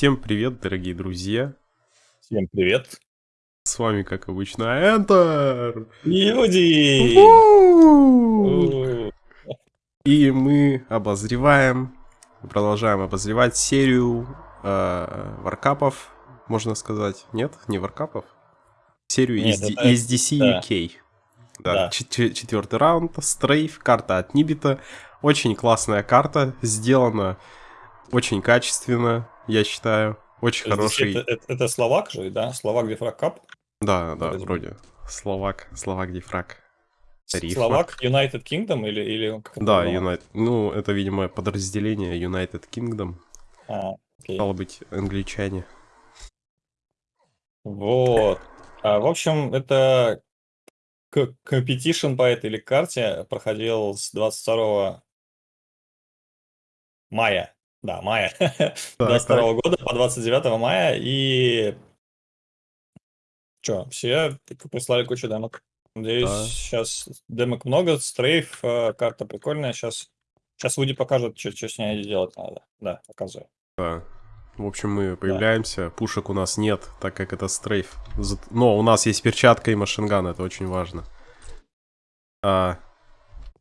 Всем привет, дорогие друзья. Всем привет. С вами, как обычно, Enter. Люди! И мы обозреваем, продолжаем обозревать серию э, варкапов, можно сказать. Нет, не варкапов. Серию Нет, SD, это- SDC да. UK. Да, Да. чет- четвертый раунд, стрейф, карта от Нибита. Очень классная карта, сделана очень качественно, я считаю. Очень Здесь хороший. Это, это- это словак же, да? Словак Дефраг Кап. Да, да, бы. вроде. Словак, Словак Дифраг. Словак United Kingdom или... или Да? United. Ну, это, видимо, подразделение United Kingdom. А, окей. Стало быть, англичане. Вот. А, в общем, это к- competition по этой или карте проходил с 22 мая. Да, мая. 22 года по 29 мая. И что, все прислали кучу демок. Надеюсь, Да. сейчас демок много, стрейф, э, карта прикольная. Сейчас, сейчас Вуди покажет, что, с ней делать надо. Да, показываю. Да. В общем, мы появляемся. Пушек у нас нет, так как это стрейф. Но у нас есть перчатка и машинган, это очень важно. А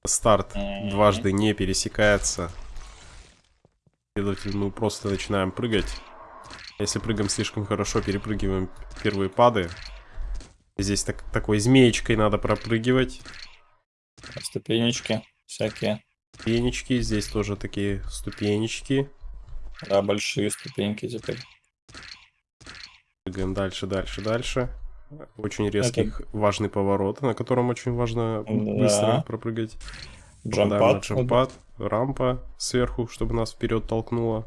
старт Мгм. дважды не пересекается. Следовательно, мы просто начинаем прыгать. Если прыгаем слишком хорошо, перепрыгиваем первые пады. Здесь так, такой змеечкой надо пропрыгивать. Ступенечки всякие. Ступенечки, здесь тоже такие ступенечки. Да, большие ступеньки теперь. Прыгаем дальше, дальше, дальше. Очень резкий, важный поворот, на котором очень важно Да. быстро пропрыгать. Джампад. джампад, рампа сверху, чтобы нас вперед толкнуло.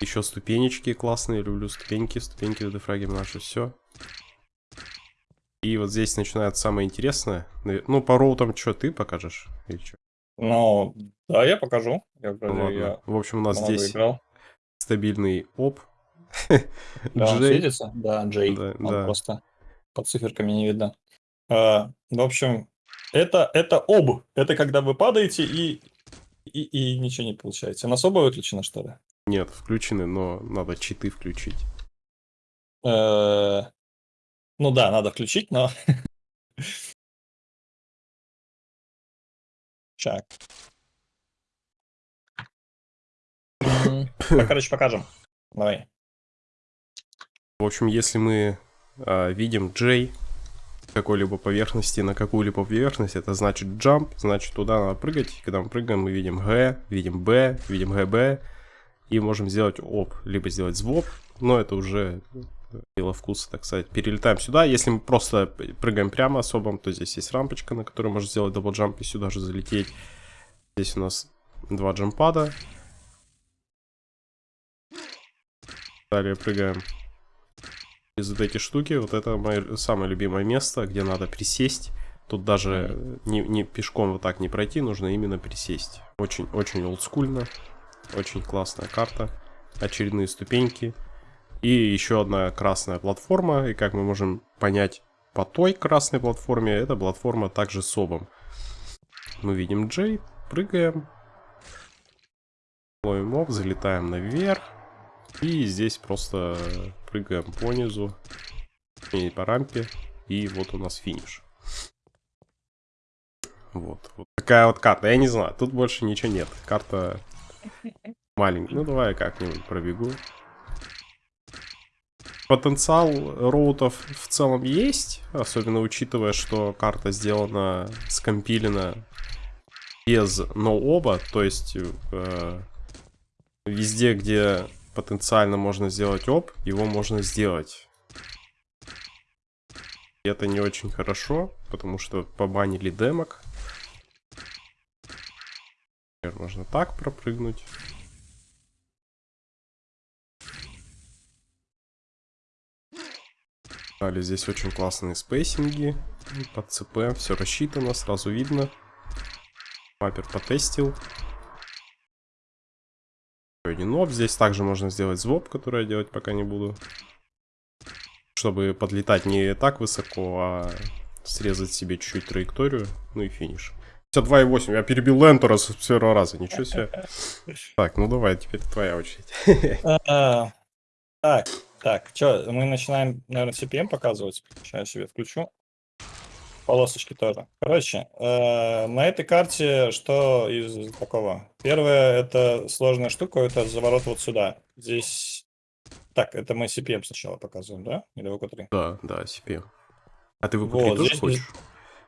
Еще ступенечки классные, люблю ступеньки, ступеньки в дефраге наше все. И вот здесь начинается самое интересное. Ну, по роутам что, ты покажешь? Или чё? Ну, да, я покажу. Я, вроде Ну, ладно. я В общем, у нас здесь играл. стабильный оп. Да, он Джей. светится? Да, Джей. Да, он да. просто под циферками не видно. А, в общем, это, это об. Это когда вы падаете и, и, и ничего не получаете. Она особо выключена, что ли? Нет, включены, но надо читы включить. Э, Ну да, надо включить, но... Так. М, а, Короче, покажем. Давай. В общем, если мы а, видим J какой-либо поверхности на какую-либо поверхность, это значит jump, значит туда надо прыгать. Когда мы прыгаем, мы видим G, видим B, видим GB, и можем сделать оп, либо сделать звоп, но это уже дело вкуса, так сказать. Перелетаем сюда. Если мы просто прыгаем прямо с OB ом, то здесь есть рампочка, на которой можно сделать double jump и сюда же залететь. Здесь у нас два jump pad а. Далее прыгаем из вот эти штуки. Вот это мое самое любимое место, где надо присесть. Тут даже не, не пешком вот так не пройти, нужно именно присесть. Очень, очень олдскульно. Очень классная карта. Очередные ступеньки. И еще одна красная платформа. И как мы можем понять по той красной платформе, эта платформа также с обом. Мы видим Джей, прыгаем. Ловим об, залетаем наверх. И здесь просто прыгаем по низу. И по рампе. И вот у нас финиш. Вот. Вот такая вот карта. Я не знаю, тут больше ничего нет. Карта маленькая. Ну, давай я как-нибудь пробегу. Потенциал роутов в целом есть, особенно учитывая, что карта сделана, скомпилена без ноуоба, то есть э, везде, где потенциально можно сделать оп, его можно сделать. И это не очень хорошо, потому что побанили демок. Например, можно так пропрыгнуть. Далее здесь очень классные спейсинги под ЦП, все рассчитано, сразу видно. Маппер потестил. Один оп. Здесь также можно сделать звоп, который я делать пока не буду. Чтобы подлетать не так высоко, а срезать себе чуть-чуть траекторию. Ну и финиш. 2,8. Я перебил Лентора с первого раза. Ничего себе. Так, ну давай, теперь твоя очередь. А, Так, так, что, мы начинаем, наверное, CPM показывать. Сейчас я себе включу. Полосочки тоже. Короче, э, на этой карте что из такого? Первое, это сложная штука, это заворот вот сюда. Здесь... Так, это мы CPM сначала показываем, да? Или ВК3? Да, да, CPM. А ты в Вот, тоже здесь- хочешь?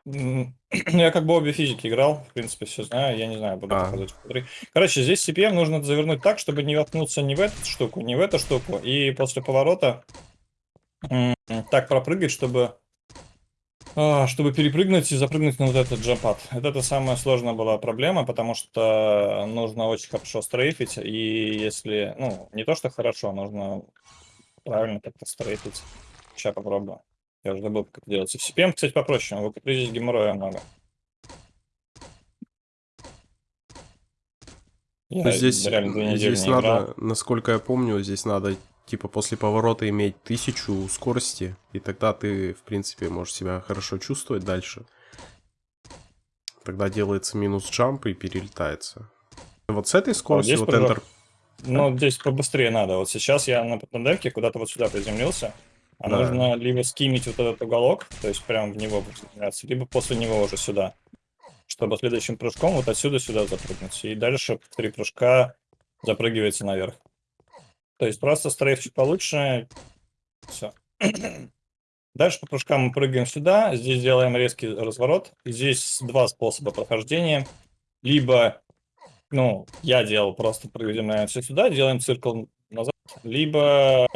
Я как бы обе физики играл, в принципе, все знаю, я не знаю, буду А. показывать ВК3. Короче, здесь CPM нужно завернуть так, чтобы не воткнуться ни в эту штуку, ни в эту штуку, и после поворота так пропрыгать, чтобы чтобы перепрыгнуть и запрыгнуть на вот этот джампад. Вот это самая сложная была проблема, потому что нужно очень хорошо стрейфить, и если, ну, не то, что хорошо, нужно правильно как-то стрейфить. Сейчас попробую. Я уже забыл, как это делается. В CPM, кстати, попроще, в ВК3 здесь геморроя много. Я здесь реально две недели здесь не играл. надо, насколько я помню, здесь надо типа после поворота иметь тысячу скорости, и тогда ты, в принципе, можешь себя хорошо чувствовать дальше. Тогда делается минус джамп и перелетается. Вот с этой скоростью, здесь вот. Enter... Ну, здесь побыстрее надо. Вот сейчас я на пандемке куда-то вот сюда приземлился. А Да. нужно либо скимить вот этот уголок, то есть прямо в него приземляться, либо после него уже сюда. Чтобы следующим прыжком вот отсюда сюда запрыгнуть. И дальше в три прыжка запрыгивается наверх. То есть просто стрейф чуть получше. Все. Дальше по прыжкам мы прыгаем сюда. Здесь делаем резкий разворот. Здесь два способа прохождения. Либо, ну, я делал просто приземляемся сюда, делаем циркл назад. Либо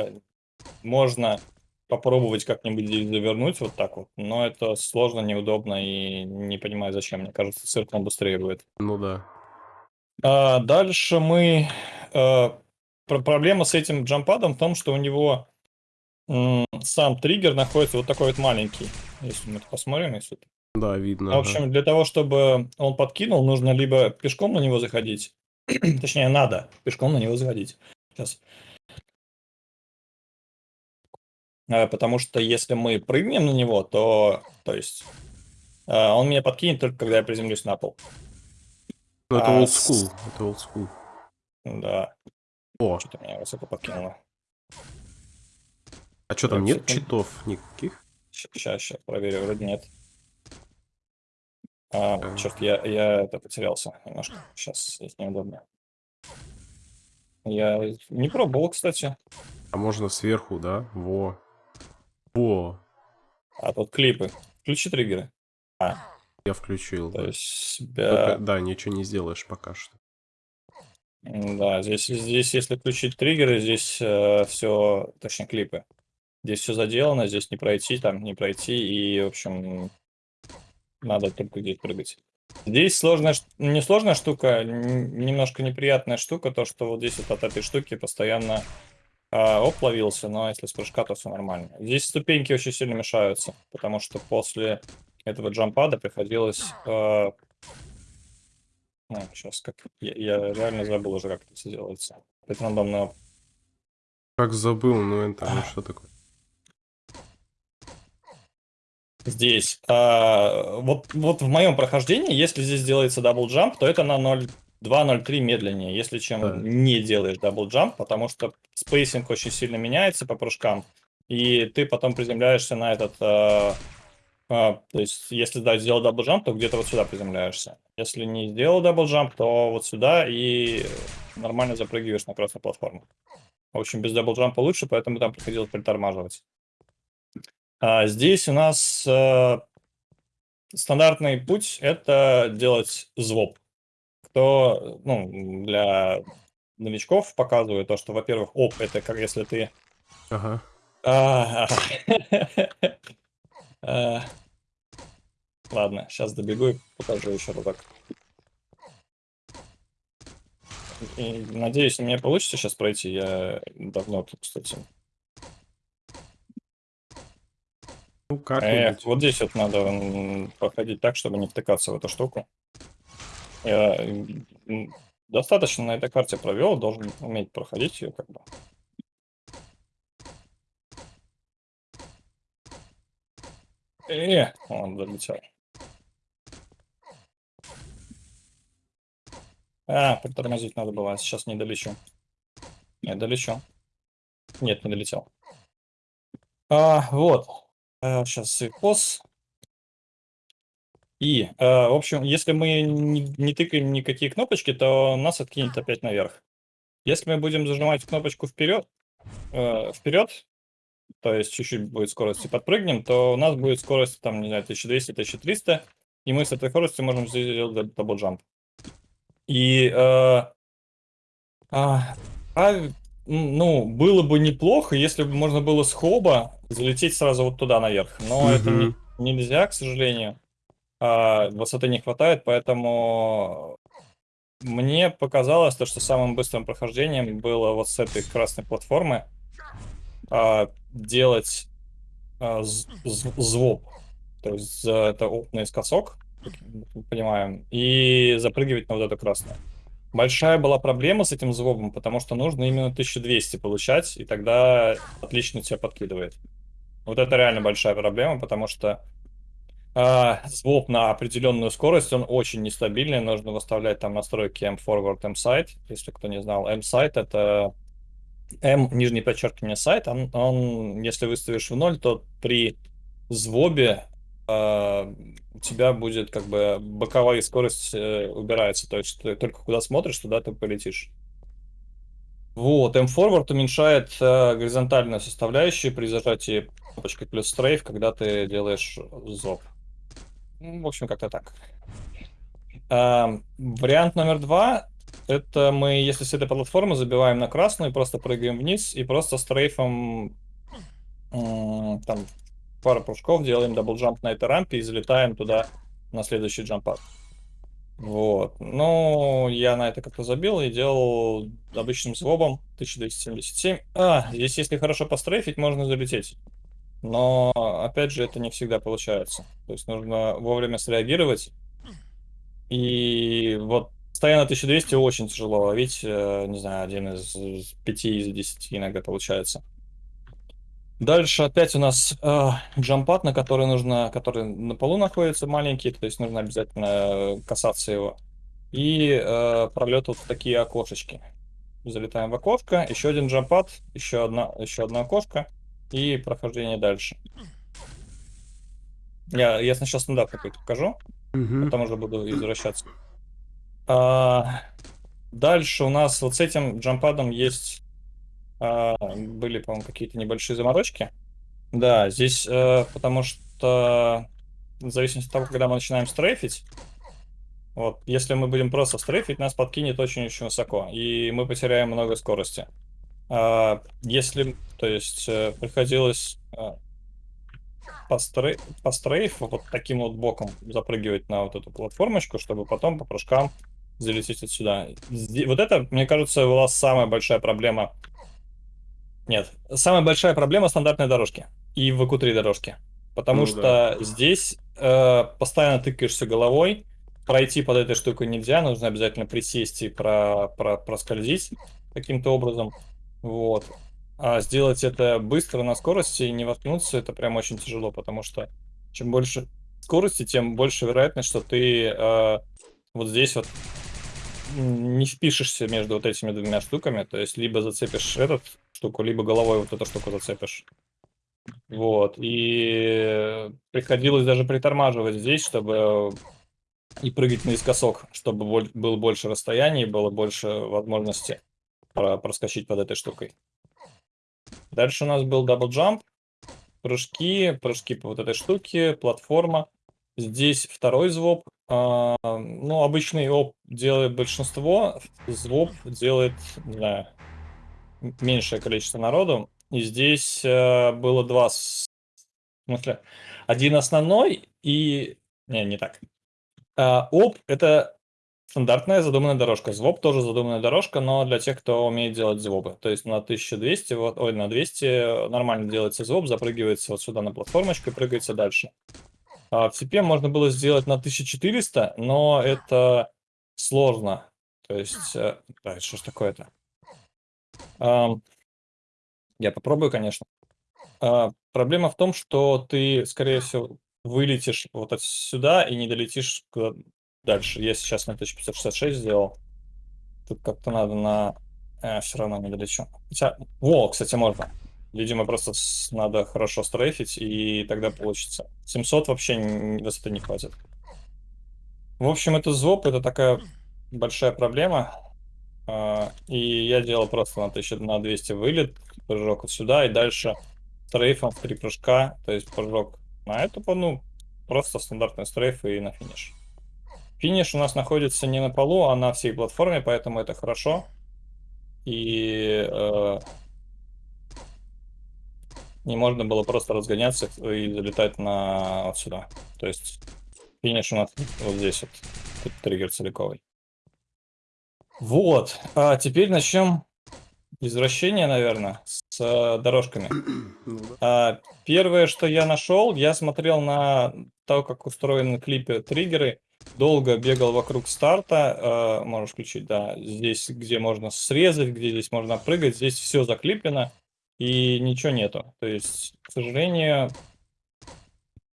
можно попробовать как-нибудь завернуть вот так вот. Но это сложно, неудобно и не понимаю зачем. Мне кажется, цирклом быстрее будет. Ну да. А, дальше мы... э, проблема с этим джампадом в том, что у него сам триггер находится вот такой вот маленький. Если мы это посмотрим, если... Да, видно. В общем, для того, чтобы он подкинул, нужно либо пешком на него заходить, точнее, надо пешком на него заходить. Сейчас. А, Потому что если мы прыгнем на него, то, то есть, а, он меня подкинет только когда я приземлюсь на пол. Ну, это а old school. Это old school. Да, О, что-то меня высоко подкинуло. а что там, нет читов никаких? Сейчас, сейчас проверю, вроде нет. А, Так. черт, я, я это потерялся немножко. Сейчас здесь неудобно. Я не пробовал, кстати. А можно сверху, да? Во. Во. А тут клипы. Включи триггеры. Я включил. То да. есть себя... Только, да, ничего не сделаешь пока что. Да, здесь, здесь если включить триггеры, здесь все, точнее клипы. Здесь все заделано, здесь не пройти, там не пройти, и, в общем, надо только здесь прыгать. Здесь сложная, не сложная штука, немножко неприятная штука, то, что вот здесь вот от этой штуки постоянно а, оп ловился, но если с прыжка, то все нормально. Здесь ступеньки очень сильно мешаются, потому что после этого джампада приходилось а, сейчас как... Я, я реально забыл уже, как это все делается. Это рандомный OB. Как забыл, ну это ну, что такое? Здесь. а, вот, вот в моем прохождении, если здесь делается double jump, то это на 0.2-0.3 медленнее, если чем Да. не делаешь double jump, потому что спейсинг очень сильно меняется по прыжкам, и ты потом приземляешься на этот... а, а, то есть, если да, сделал double jump, то где-то вот сюда приземляешься. Если не сделал double jump, то вот сюда и нормально запрыгиваешь на красную платформу. В общем, без double jump а лучше, поэтому там приходилось притормаживать. А здесь у нас э, стандартный путь это делать ZOB. Кто, ну, для новичков показываю то, что, во-первых, OB, это как если ты... Ага. А. Ладно, сейчас добегу и покажу еще разок. И надеюсь, мне получится сейчас пройти. Я давно тут, кстати. Ну, Эх, как-нибудь. вот здесь вот надо проходить так, чтобы не втыкаться в эту штуку. Я достаточно на этой карте провел, должен уметь проходить ее как бы. Э, он долетел. А, притормозить надо было, сейчас не долечу. Нет, долечу. Нет, не долетел. А, вот. А, сейчас и пос. И, а, в общем, если мы не, не тыкаем никакие кнопочки, то нас откинет опять наверх. Если мы будем зажимать кнопочку вперед, э, вперед, то есть чуть-чуть будет скорость и подпрыгнем, то у нас будет скорость, там, не знаю, 1200-1300, и мы с этой скоростью можем сделать double jump. И, э, а, а, ну, было бы неплохо, если бы можно было с OB а залететь сразу вот туда наверх, но это не, нельзя, к сожалению. А, высоты не хватает, поэтому мне показалось то, что самым быстрым прохождением было вот с этой красной платформы а, делать а, звук. То есть это наискосок, мы понимаем, и запрыгивать на вот эту красную. Большая была проблема с этим звуком, потому что нужно именно 1200 получать, и тогда отлично тебя подкидывает. Вот это реально большая проблема, потому что а, звук на определенную скорость, он очень нестабильный, нужно выставлять там настройки M-Forward, M-Side, если кто не знал. M-Side это M, нижнее подчеркивание сайт, он, он, если выставишь в ноль, то при звобе э, у тебя будет как бы боковая скорость э, убирается, то есть ты только куда смотришь, туда ты полетишь. Вот, M-Forward уменьшает э, горизонтальную составляющую при зажатии кнопочкой плюс стрейф, когда ты делаешь ZOB. Ну, в общем, как-то так. Э, вариант номер два. Это мы, если с этой платформы забиваем на красную, просто прыгаем вниз и просто стрейфом там пару прыжков делаем double jump на этой рампе и залетаем туда на следующий jump pad. Вот. Ну, я на это как-то забил и делал обычным ZOB ом 1277. А, здесь если хорошо пострейфить, можно залететь. Но, опять же, это не всегда получается. То есть нужно вовремя среагировать. И вот постоянно 1200 очень тяжело ловить. Э, не знаю, один из пяти из десяти иногда получается. Дальше опять у нас э, джампад, на который нужно, который на полу находится маленький, то есть нужно обязательно касаться его. И э, пролет вот такие окошечки. Залетаем в окошко, еще один джампад, еще одна, еще одно окошко и прохождение дальше. Я, я сначала стандарт какой-то покажу, угу. потом уже буду извращаться. А, дальше у нас вот с этим джампадом есть... А, были, по-моему, какие-то небольшие заморочки. Да, здесь а, потому что в зависимости от того, когда мы начинаем стрейфить, вот, если мы будем просто стрейфить, нас подкинет очень-очень высоко, и мы потеряем много скорости. А, если, то есть, э, приходилось а, по, стрей, по стрейфу вот таким вот боком запрыгивать на вот эту платформочку, чтобы потом по прыжкам залететь отсюда. Здесь, вот это, мне кажется, была самая большая проблема. Нет, самая большая проблема стандартной дорожки и в q дорожки. Потому ну, что да. здесь э, постоянно тыкаешься головой, пройти под этой штукой нельзя, нужно обязательно присесть и про, про, проскользить каким-то образом. Вот. А сделать это быстро на скорости и не воткнуться, это прям очень тяжело, потому что чем больше скорости, тем больше вероятность, что ты э, вот здесь вот не впишешься между вот этими двумя штуками, то есть либо зацепишь эту штуку, либо головой вот эту штуку зацепишь. Вот, и приходилось даже притормаживать здесь, чтобы и прыгать наискосок, чтобы было больше расстояний, было больше возможности проскочить под этой штукой. Дальше у нас был double jump, прыжки, прыжки по вот этой штуке, платформа. Здесь второй ZOB. А, ну, обычный OB делает большинство, ZOB делает, не знаю, меньшее количество народу. И здесь а, было два... В смысле, один основной и... Не, не так. А, оп — это Стандартная задуманная дорожка. Звоб тоже задуманная дорожка, но для тех, кто умеет делать звобы. То есть на 1200, вот, ой, на 200 нормально делается звоб, запрыгивается вот сюда на платформочку и прыгается дальше. А в CP можно было сделать на 1400, но это сложно. То есть, э, да, что ж такое-то? Я попробую, конечно. А, проблема в том, что ты, скорее всего, вылетишь вот отсюда и не долетишь дальше. Я сейчас на 1566 сделал. Тут как-то надо на... Э, все равно не долечу. Хотя... Во, кстати, можно. Видимо, просто надо хорошо стрейфить, и тогда получится. 700 вообще высоты не хватит. В общем, это зоп, это такая большая проблема. А, И я делал просто на 1000, на 200 вылет, прыжок вот сюда, и дальше стрейфом в три прыжка, то есть прыжок на эту, ну, просто стандартный стрейф и на финиш. Финиш у нас находится не на полу, а на всей платформе, поэтому это хорошо. И э, не можно было просто разгоняться и залетать на вот сюда. То есть финиш у нас вот здесь вот, тут триггер целиковый. Вот, а теперь начнем извращение, наверное, с э, дорожками. Ну. А, первое, что я нашел, я смотрел на то, как устроены клипы триггеры, долго бегал вокруг старта, э, можешь включить, да, здесь, где можно срезать, где здесь можно прыгать, здесь все заклиплено, и ничего нету. То есть, к сожалению,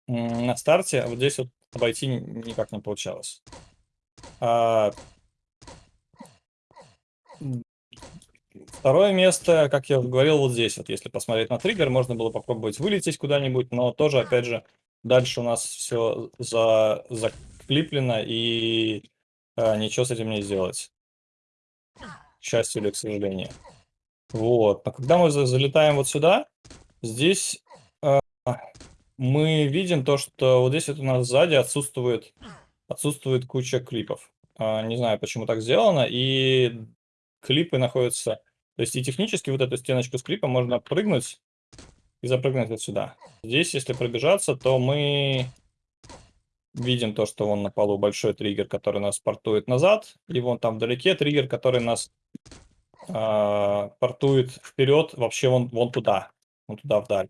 на старте вот здесь вот обойти ни- никак не получалось. А, Второе место, как я говорил, вот здесь вот, если посмотреть на триггер, можно было попробовать вылететь куда-нибудь, но тоже, опять же, дальше у нас все за, заклиплено, и а, ничего с этим не сделать. К счастью или к сожалению. Вот, но когда мы за- залетаем вот сюда, здесь а, мы видим то, что вот здесь вот у нас сзади отсутствует, отсутствует куча клипов. А, не знаю, почему так сделано, и клипы находятся то есть и технически вот эту стеночку с клипа можно прыгнуть и запрыгнуть вот сюда. Здесь, если пробежаться, то мы видим то, что вон на полу большой триггер, который нас портует назад, и вон там вдалеке триггер, который нас а, портует вперед, вообще вон, вон туда, вон туда вдаль.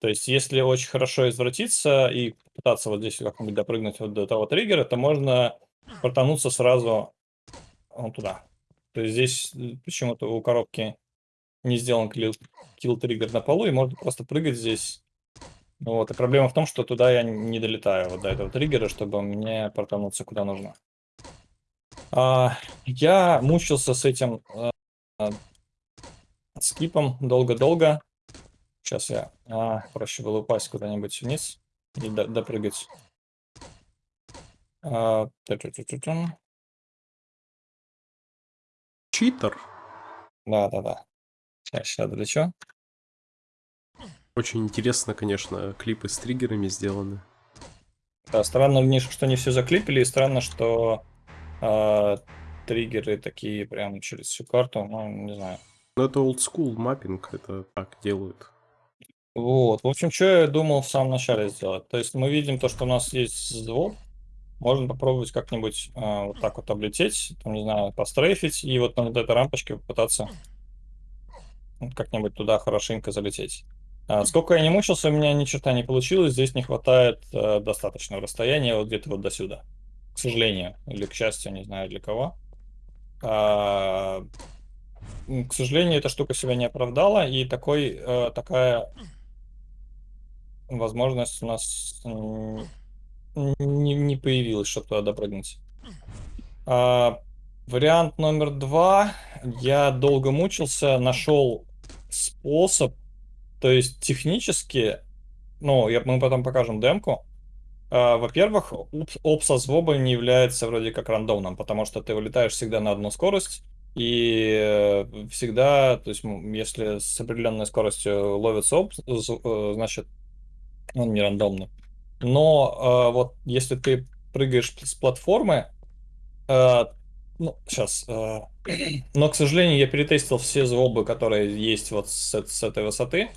То есть, если очень хорошо извратиться и пытаться вот здесь как-нибудь допрыгнуть вот до того триггера, то можно портануться сразу вон туда. То есть здесь э, почему-то у коробки не сделан килл триггер на полу, и можно просто прыгать здесь. Вот, и проблема в том, что туда я не долетаю вот до этого триггера, чтобы мне портануться куда нужно. А, я мучился с этим а, скипом долго-долго. Сейчас я а, проще было упасть куда-нибудь вниз и до- допрыгать. А. Читер. Да-да-да. Сейчас, сейчас долечу. Очень интересно, конечно, клипы с триггерами сделаны. Да, странно, что не все заклипили, и странно, что а, триггеры такие прям через всю карту, ну, не знаю. Но это old school маппинг, это так делают. Вот, в общем, что я думал в самом начале сделать. То есть мы видим то, что у нас есть звук, можно попробовать как-нибудь а, вот так вот облететь, там, не знаю, пострейфить, и вот на вот этой рампочке попытаться как-нибудь туда хорошенько залететь. А, сколько я не мучился, у меня ни черта не получилось, здесь не хватает э, достаточного расстояния, вот где-то вот до сюда. К сожалению, или к счастью, не знаю для кого. М, к сожалению, эта штука себя не оправдала, и такой, э, такая возможность у нас не, не появилась, чтобы туда допрыгнуть. А, вариант номер два. Я долго мучился, нашел способ, то есть технически, ну, я, мы потом покажем демку. А, во-первых, опс, оп со звоба не является вроде как рандомным, потому что ты вылетаешь всегда на одну скорость, и э, всегда, то есть, если с определенной скоростью ловится оп, з- э, значит, он не рандомный. Но э, вот если ты прыгаешь с платформы, э, ну, сейчас, но, к сожалению, я перетестил все звобы, которые есть вот с, с этой высоты,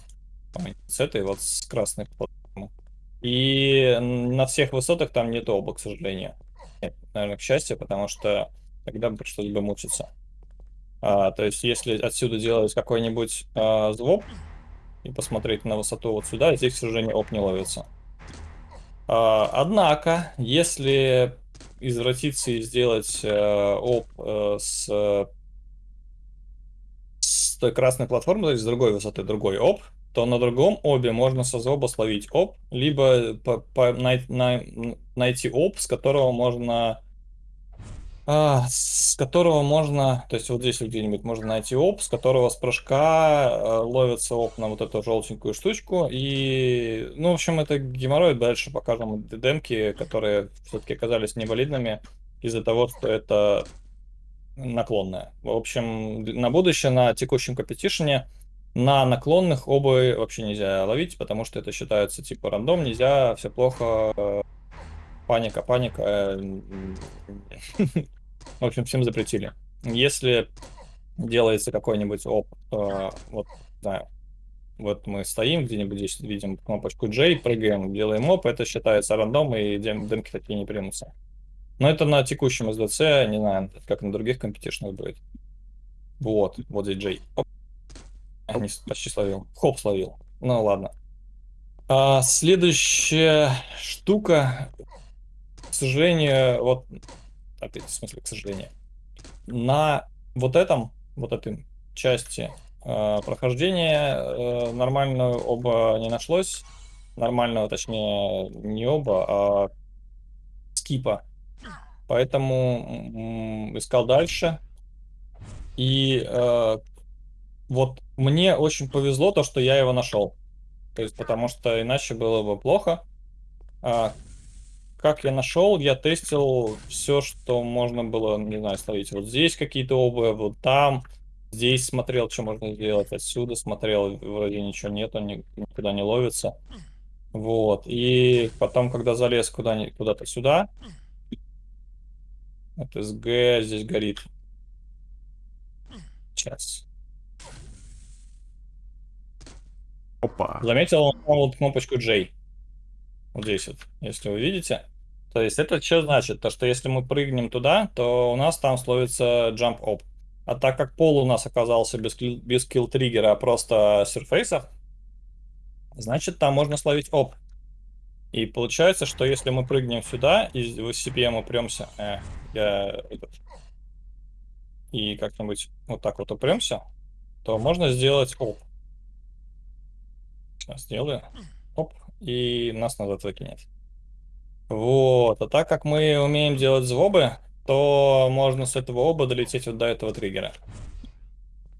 с этой вот с красной платформы. И на всех высотах там нет оба, к сожалению. Нет, наверное, к счастью, потому что тогда бы пришлось бы мучиться. А, то есть, если отсюда делать какой-нибудь а, звоб и посмотреть на высоту вот сюда, здесь, к сожалению, оп не ловится. А, однако, если извратиться и сделать э, оп э, с, с той красной платформы, то есть с другой высоты другой оп, то на другом обе можно со зоба словить оп, либо по- по- най- най- найти оп, с которого можно а, с которого можно, то есть вот здесь где-нибудь можно найти оп, с которого с прыжка э, ловится оп на вот эту желтенькую штучку. И, ну, в общем, это геморрой. Дальше покажем демки, которые все-таки оказались невалидными из-за того, что это наклонная. В общем, на будущее, на текущем компетишене на наклонных обы вообще нельзя ловить, потому что это считается типа рандом, нельзя, все плохо, паника, паника. В общем, всем запретили. Если делается какой-нибудь оп, э, вот, знаю, вот мы стоим где-нибудь здесь, видим кнопочку J, прыгаем, делаем оп, это считается рандом, и дем демки такие не примутся. Но это на текущем SDC, не знаю, как на других компетишнах будет. Вот, вот здесь J. Оп. Не, почти словил. Хоп, словил. Ну ладно. А, следующая штука, к сожалению, вот опять, в смысле, к сожалению, на вот этом, вот этой части э, прохождения э, нормального оба не нашлось. Нормального, точнее, не оба, а скипа. Поэтому искал дальше. И э, вот мне очень повезло то, что я его нашел. То есть, потому что иначе было бы плохо. А, как я нашел, я тестил все, что можно было, не знаю, ставить вот здесь какие-то обувь, вот там. Здесь смотрел, что можно сделать, отсюда смотрел, вроде ничего нету, никуда не ловится. Вот, и потом, когда залез куда-то куда сюда, от СГ здесь горит. Сейчас. Опа. Заметил вот кнопочку J. Вот здесь вот, если вы видите. То есть это что значит? То, что если мы прыгнем туда, то у нас там словится jump up. А так как пол у нас оказался без, без kill триггера, а просто surface, значит там можно словить оп. И получается, что если мы прыгнем сюда и в CPM упремся, э, я и как-нибудь вот так вот упремся, то можно сделать оп. Сейчас сделаю. Оп. И нас назад выкинет. Вот, а так как мы умеем делать звобы, то можно с этого оба долететь вот до этого триггера.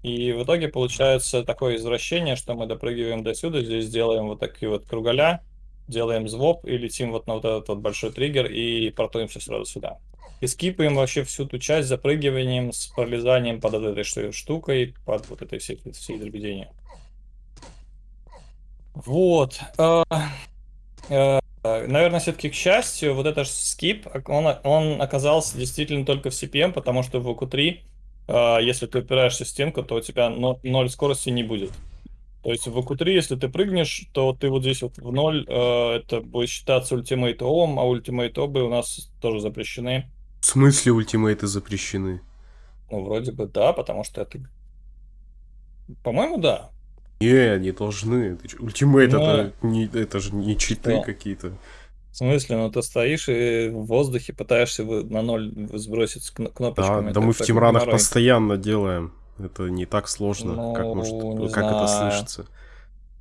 И в итоге получается такое извращение, что мы допрыгиваем до сюда, здесь делаем вот такие вот круголя, делаем звоб и летим вот на вот этот вот большой триггер и портуемся сразу сюда. И скипаем вообще всю ту часть запрыгиванием с пролезанием под этой штукой, под вот этой всей, всей дребеденью. Вот. А, а, Наверное, все-таки к счастью, вот этот скип, он, он оказался действительно только в CPM, потому что в VQ3, а, если ты упираешься в стенку, то у тебя 0 скорости не будет. То есть в VQ3, если ты прыгнешь, то ты вот здесь вот в 0, а, это будет считаться ultimate OB ом, а ultimate OB ы у нас тоже запрещены. В смысле ultimate ы запрещены? Ну, вроде бы да, потому что это... По-моему, да. Не, не должны. Ultimate Но... это, не, это же не читы какие-то. В смысле, ну ты стоишь и в воздухе пытаешься на ноль сбросить кнопочками. Да, да мы в team run ах постоянно делаем. Это не так сложно, ну, как, может, как это слышится.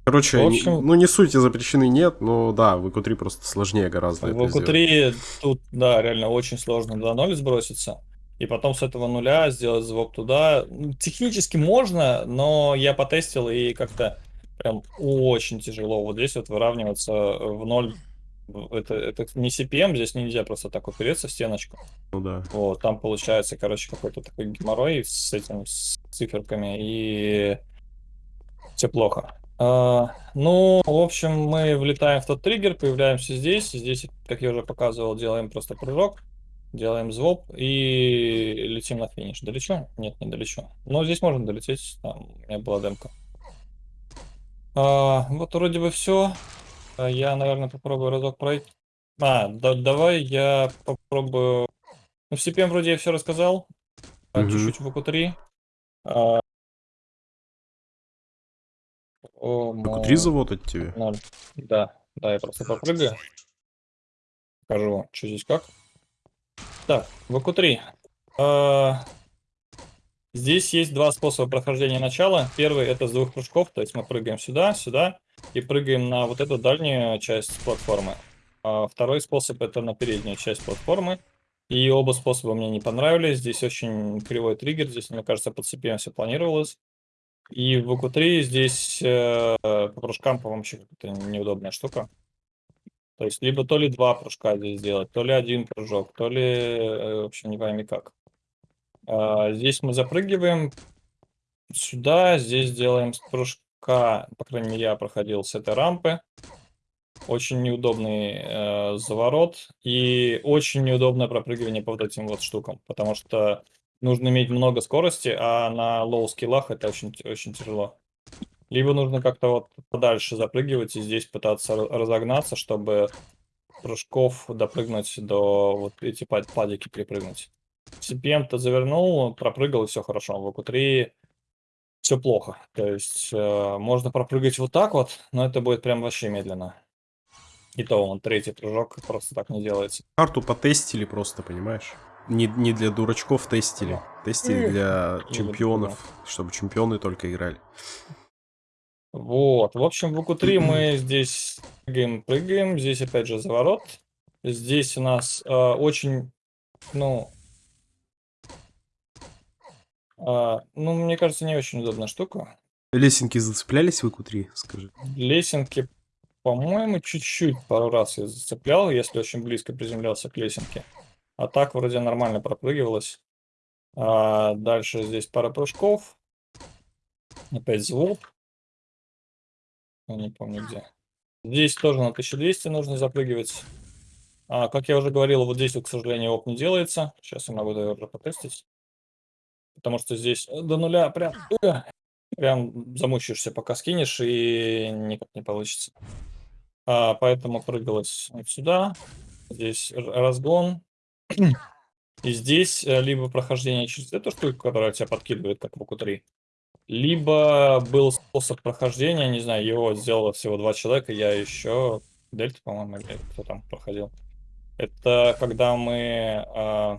Короче, в общем, не, ну не сути запрещены нет, но да, в EQ3 просто сложнее гораздо. В EQ3 тут, да, реально очень сложно до ноль сброситься и потом с этого нуля сделать звук туда. Ну, технически можно, но я потестил и как-то прям очень тяжело вот здесь вот выравниваться в ноль. Это, это не CPM, здесь нельзя просто так упереться в стеночку. Ну да. Вот, там получается, короче, какой-то такой геморрой с этим, с циферками, и все плохо. Uh, ну, в общем, мы влетаем в тот триггер, появляемся здесь. Здесь, как я уже показывал, делаем просто прыжок. Делаем звоп и летим на финиш. Долечу? Нет, не долечу. Но здесь можно долететь, там у меня была демка. А, вот вроде бы все. А я, наверное, попробую разок пройти. А, да, давай я попробую... Ну, в CPM вроде я все рассказал. Чуть-чуть в ВК3. А... ВК3 завод от тебя? Да, да, я просто попрыгаю. Покажу, что здесь как. Так, ВК-3. А, здесь есть два способа прохождения начала. Первый это с двух прыжков, то есть мы прыгаем сюда, сюда и прыгаем на вот эту дальнюю часть платформы. А второй способ это на переднюю часть платформы. И оба способа мне не понравились. Здесь очень кривой триггер. Здесь, мне кажется, по CPM все планировалось. И в ВК-3 здесь э, по прыжкам, по-моему, вообще какая-то неудобная штука. То есть, либо то ли два прыжка здесь сделать, то ли один прыжок, то ли, э, в общем, не пойми как. А, здесь мы запрыгиваем сюда, здесь делаем прыжка, по крайней мере, я проходил с этой рампы. Очень неудобный э, заворот и очень неудобное пропрыгивание по вот этим вот штукам, потому что нужно иметь много скорости, а на low skill ах это очень, очень тяжело. Либо нужно как-то вот подальше запрыгивать и здесь пытаться разогнаться, чтобы прыжков допрыгнуть до вот эти pad ики припрыгнуть. CPM-то завернул, пропрыгал и все хорошо. В ВК-3 все плохо. То есть э, можно пропрыгать вот так вот, но это будет прям вообще медленно. И то он третий прыжок просто так не делается. Карту потестили просто, понимаешь? Не, не для дурачков тестили. Да. Тестили для чемпионов, чтобы чемпионы только играли. Вот, в общем, в УК-3 мы здесь прыгаем, прыгаем. Здесь опять же заворот. Здесь у нас э, очень, ну, э, ну, мне кажется, не очень удобная штука. Лесенки зацеплялись в УК-3, скажи? Лесенки по-моему, чуть-чуть пару раз я зацеплял, если очень близко приземлялся к лесенке. А так вроде нормально пропрыгивалось. А дальше здесь пара прыжков. Опять звук. Я не помню где. Здесь тоже на 1200 нужно запрыгивать. А, как я уже говорил, вот здесь, к сожалению, оп не делается. Сейчас я могу даже потестить. Потому что здесь до нуля прям, э, прям замучаешься, пока скинешь, и никак не получится. А, поэтому прыгалось сюда. Здесь разгон. И здесь э, либо прохождение через эту штуку, которая тебя подкидывает, как в УК-3, либо был способ прохождения, не знаю, его сделало всего два человека, я еще, Дельта, по-моему, или кто там проходил. Это когда мы а,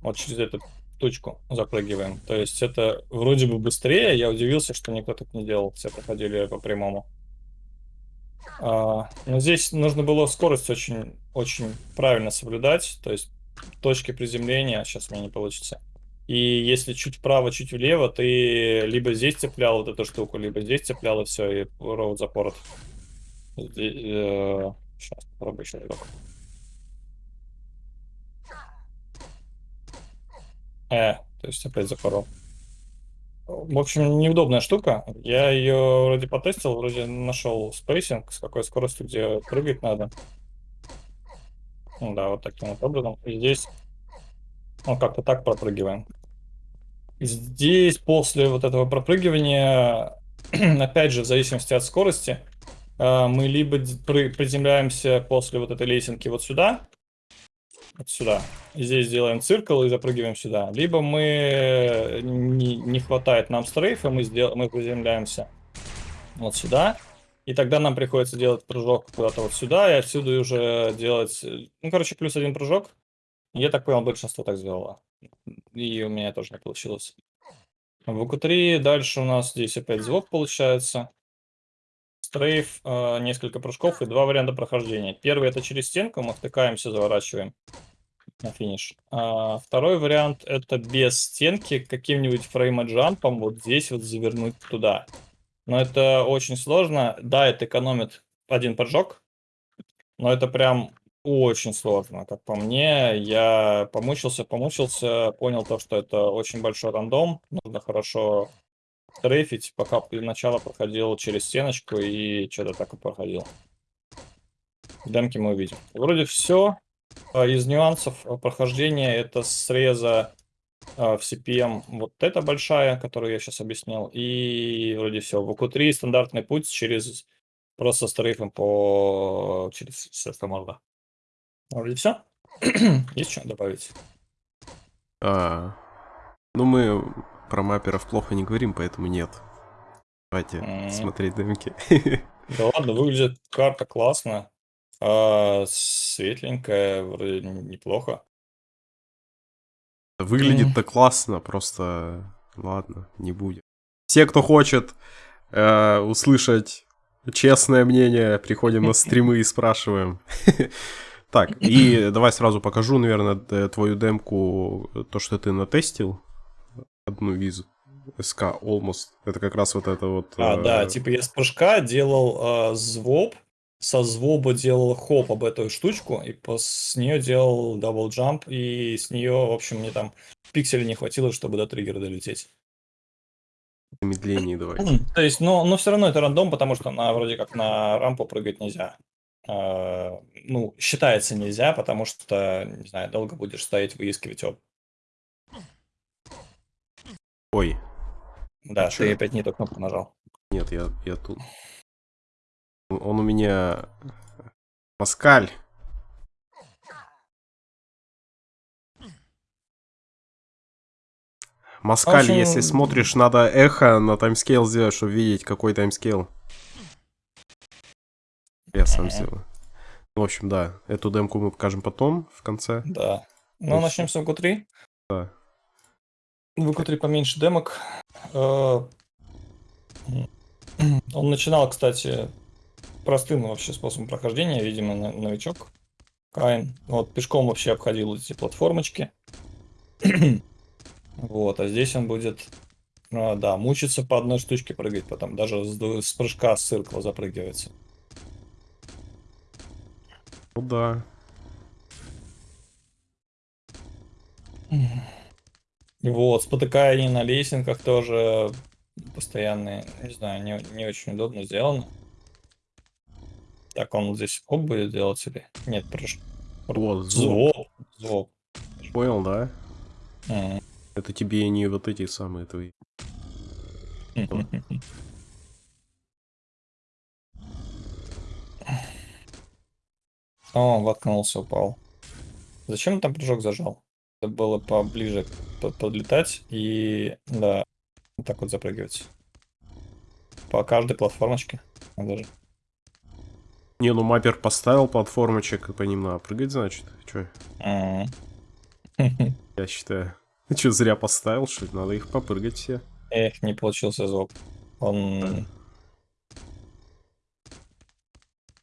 вот через эту точку запрыгиваем. То есть это вроде бы быстрее, я удивился, что никто так не делал, все проходили по прямому. А, но здесь нужно было скорость очень, очень правильно соблюдать, то есть точки приземления, сейчас меня не получится. И если чуть вправо, чуть влево, ты либо здесь цеплял вот эту штуку, либо здесь цеплял, и все, и route запорот. Сейчас, э, попробую еще разок. Э, то есть опять запорол. В общем, неудобная штука. Я ее вроде потестил, вроде нашел спейсинг, с какой скоростью, где прыгать надо. Ну да, вот таким вот образом. И здесь, ну, как-то так пропрыгиваем. Здесь после вот этого пропрыгивания, опять же, в зависимости от скорости, э, мы либо приземляемся после вот этой лесенки вот сюда, вот сюда. Здесь делаем циркл и запрыгиваем сюда. Либо мы не, не хватает нам стрейфа, мы, сдел, мы приземляемся вот сюда. И тогда нам приходится делать прыжок куда-то вот сюда, и отсюда уже делать... Ну, короче, плюс один прыжок. Я так понял, большинство так сделало. И у меня тоже не получилось. В УК-3 дальше у нас здесь опять звук получается. Стрейф, э, несколько прыжков и два варианта прохождения. Первый это через стенку, мы втыкаемся, заворачиваем на финиш. А, второй вариант это без стенки, каким-нибудь фреймоджампом вот здесь вот завернуть туда. Но это очень сложно. Да, это экономит один прыжок, но это прям очень сложно, как по мне. Я помучился, помучился, понял то, что это очень большой рандом. Нужно хорошо трейфить, пока для начала проходил через стеночку и что-то так и проходил. Демки мы увидим. Вроде все. А, из нюансов а, прохождения это среза а, в CPM вот эта большая, которую я сейчас объяснил, и вроде все. В УК-3 стандартный путь через просто с тарифом по через средства морда. Вроде все. Есть что добавить? А, ну мы про мапперов плохо не говорим, поэтому нет. Давайте mm смотреть демки. Да ладно, выглядит карта классно. А, светленькая, вроде неплохо. Выглядит-то классно, просто ладно, не будет. Все, кто хочет э, услышать честное мнение, приходим на стримы и спрашиваем. Так, и давай сразу покажу, наверное, твою демку, то, что ты натестил. Одну из СК Almost. Это как раз вот это вот... А, э, да, типа я с прыжка делал э, ZOB, со ZOB а делал OB об эту штучку, и с нее делал double jump, и с нее, в общем, мне там пикселей не хватило, чтобы до триггера долететь. замедление давай. То есть, но, но все равно это рандом, потому что на вроде как на рампу прыгать нельзя. А, ну, считается нельзя, потому что, не знаю, долго будешь стоять, выискивать об. Ой, Да, чё? ты опять не ту кнопку нажал. нет, я, я тут. Он у меня... Паскаль. Маскаль, общем, если смотришь, надо эхо на timescale сделать, чтобы видеть, какой timescale. Я сам сделаю. В общем, да, эту демку мы покажем потом, в конце. Да. Ну, начнем с VQ3. Да. В VQ3 поменьше демок. Э, Он начинал, кстати, простым вообще способом прохождения, видимо, новичок. Кайн. Вот пешком вообще обходил эти платформочки. Вот, а здесь он будет, а, да, мучиться по одной штучке прыгать, потом даже с, с прыжка с циркла запрыгивается. Ну да. Вот, спотыкание на лесенках тоже постоянные, не знаю, не, не очень удобно сделано. Так, он здесь хоп будет делать или... Нет, прыж... Вот, звук. Звук. Звук. Понял, да? М. Это тебе не вот эти самые твои. О, воткнулся, упал. Зачем он там прыжок зажал? Это было поближе под- подлетать и, да, вот так вот запрыгивать. По каждой платформочке. Надо же. Не, ну маппер поставил платформочек, и по ним надо прыгать, значит. Че, я считаю. Че, зря поставил, что ли? Надо их попрыгать все. Эх, не получился звук. Он...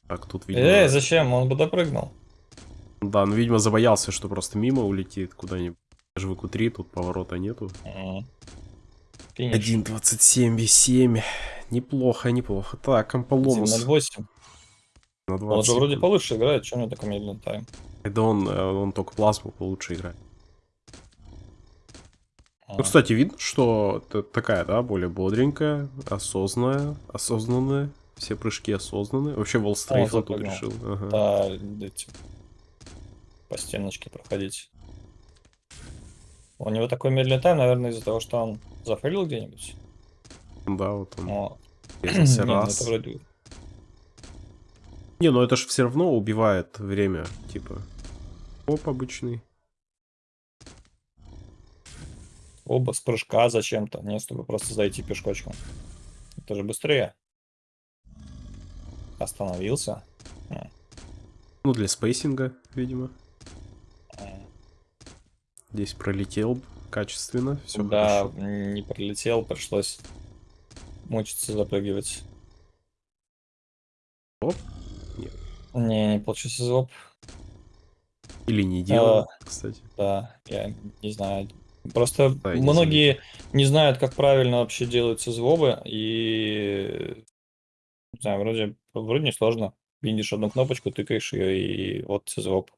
Так, тут, видимо... Эй, зачем? Он бы допрыгнул. Да, ну, видимо, забоялся, что просто мимо улетит куда-нибудь. Даже в q тут поворота нету. Финиш. 1.27 B7. Неплохо, неплохо. Так, Амполомус 1.08. на Он 20 же вроде получше играет, что у него такой медленный тайм? Да он, э, он только плазму получше играет. А. Ну, кстати, видно, что такая, да, более бодренькая, осознанная, осознанная. Все прыжки осознанные. Вообще, Волстрейф он тут решил. Ага. Да, эти, по стеночке проходить. У него такой медленный тайм, наверное, из-за того, что он зафейлил где-нибудь. Да, вот он Но... Не, ну раз. это вроде... Не, ну это же все равно убивает время, типа. Оп, обычный. Оба с прыжка зачем-то, не чтобы просто зайти пешкочком. Это же быстрее. Остановился. Ну, для спейсинга, видимо. Здесь пролетел качественно, все да, хорошо. не пролетел, пришлось мучиться запрыгивать. Оп. Не, не получился звук. Или не делал, А. кстати. Да, я не знаю. Просто Да, я не многие не знают, как правильно вообще делаются звобы, и не знаю, вроде, вроде не сложно. Видишь одну кнопочку, тыкаешь ее, и вот звоб.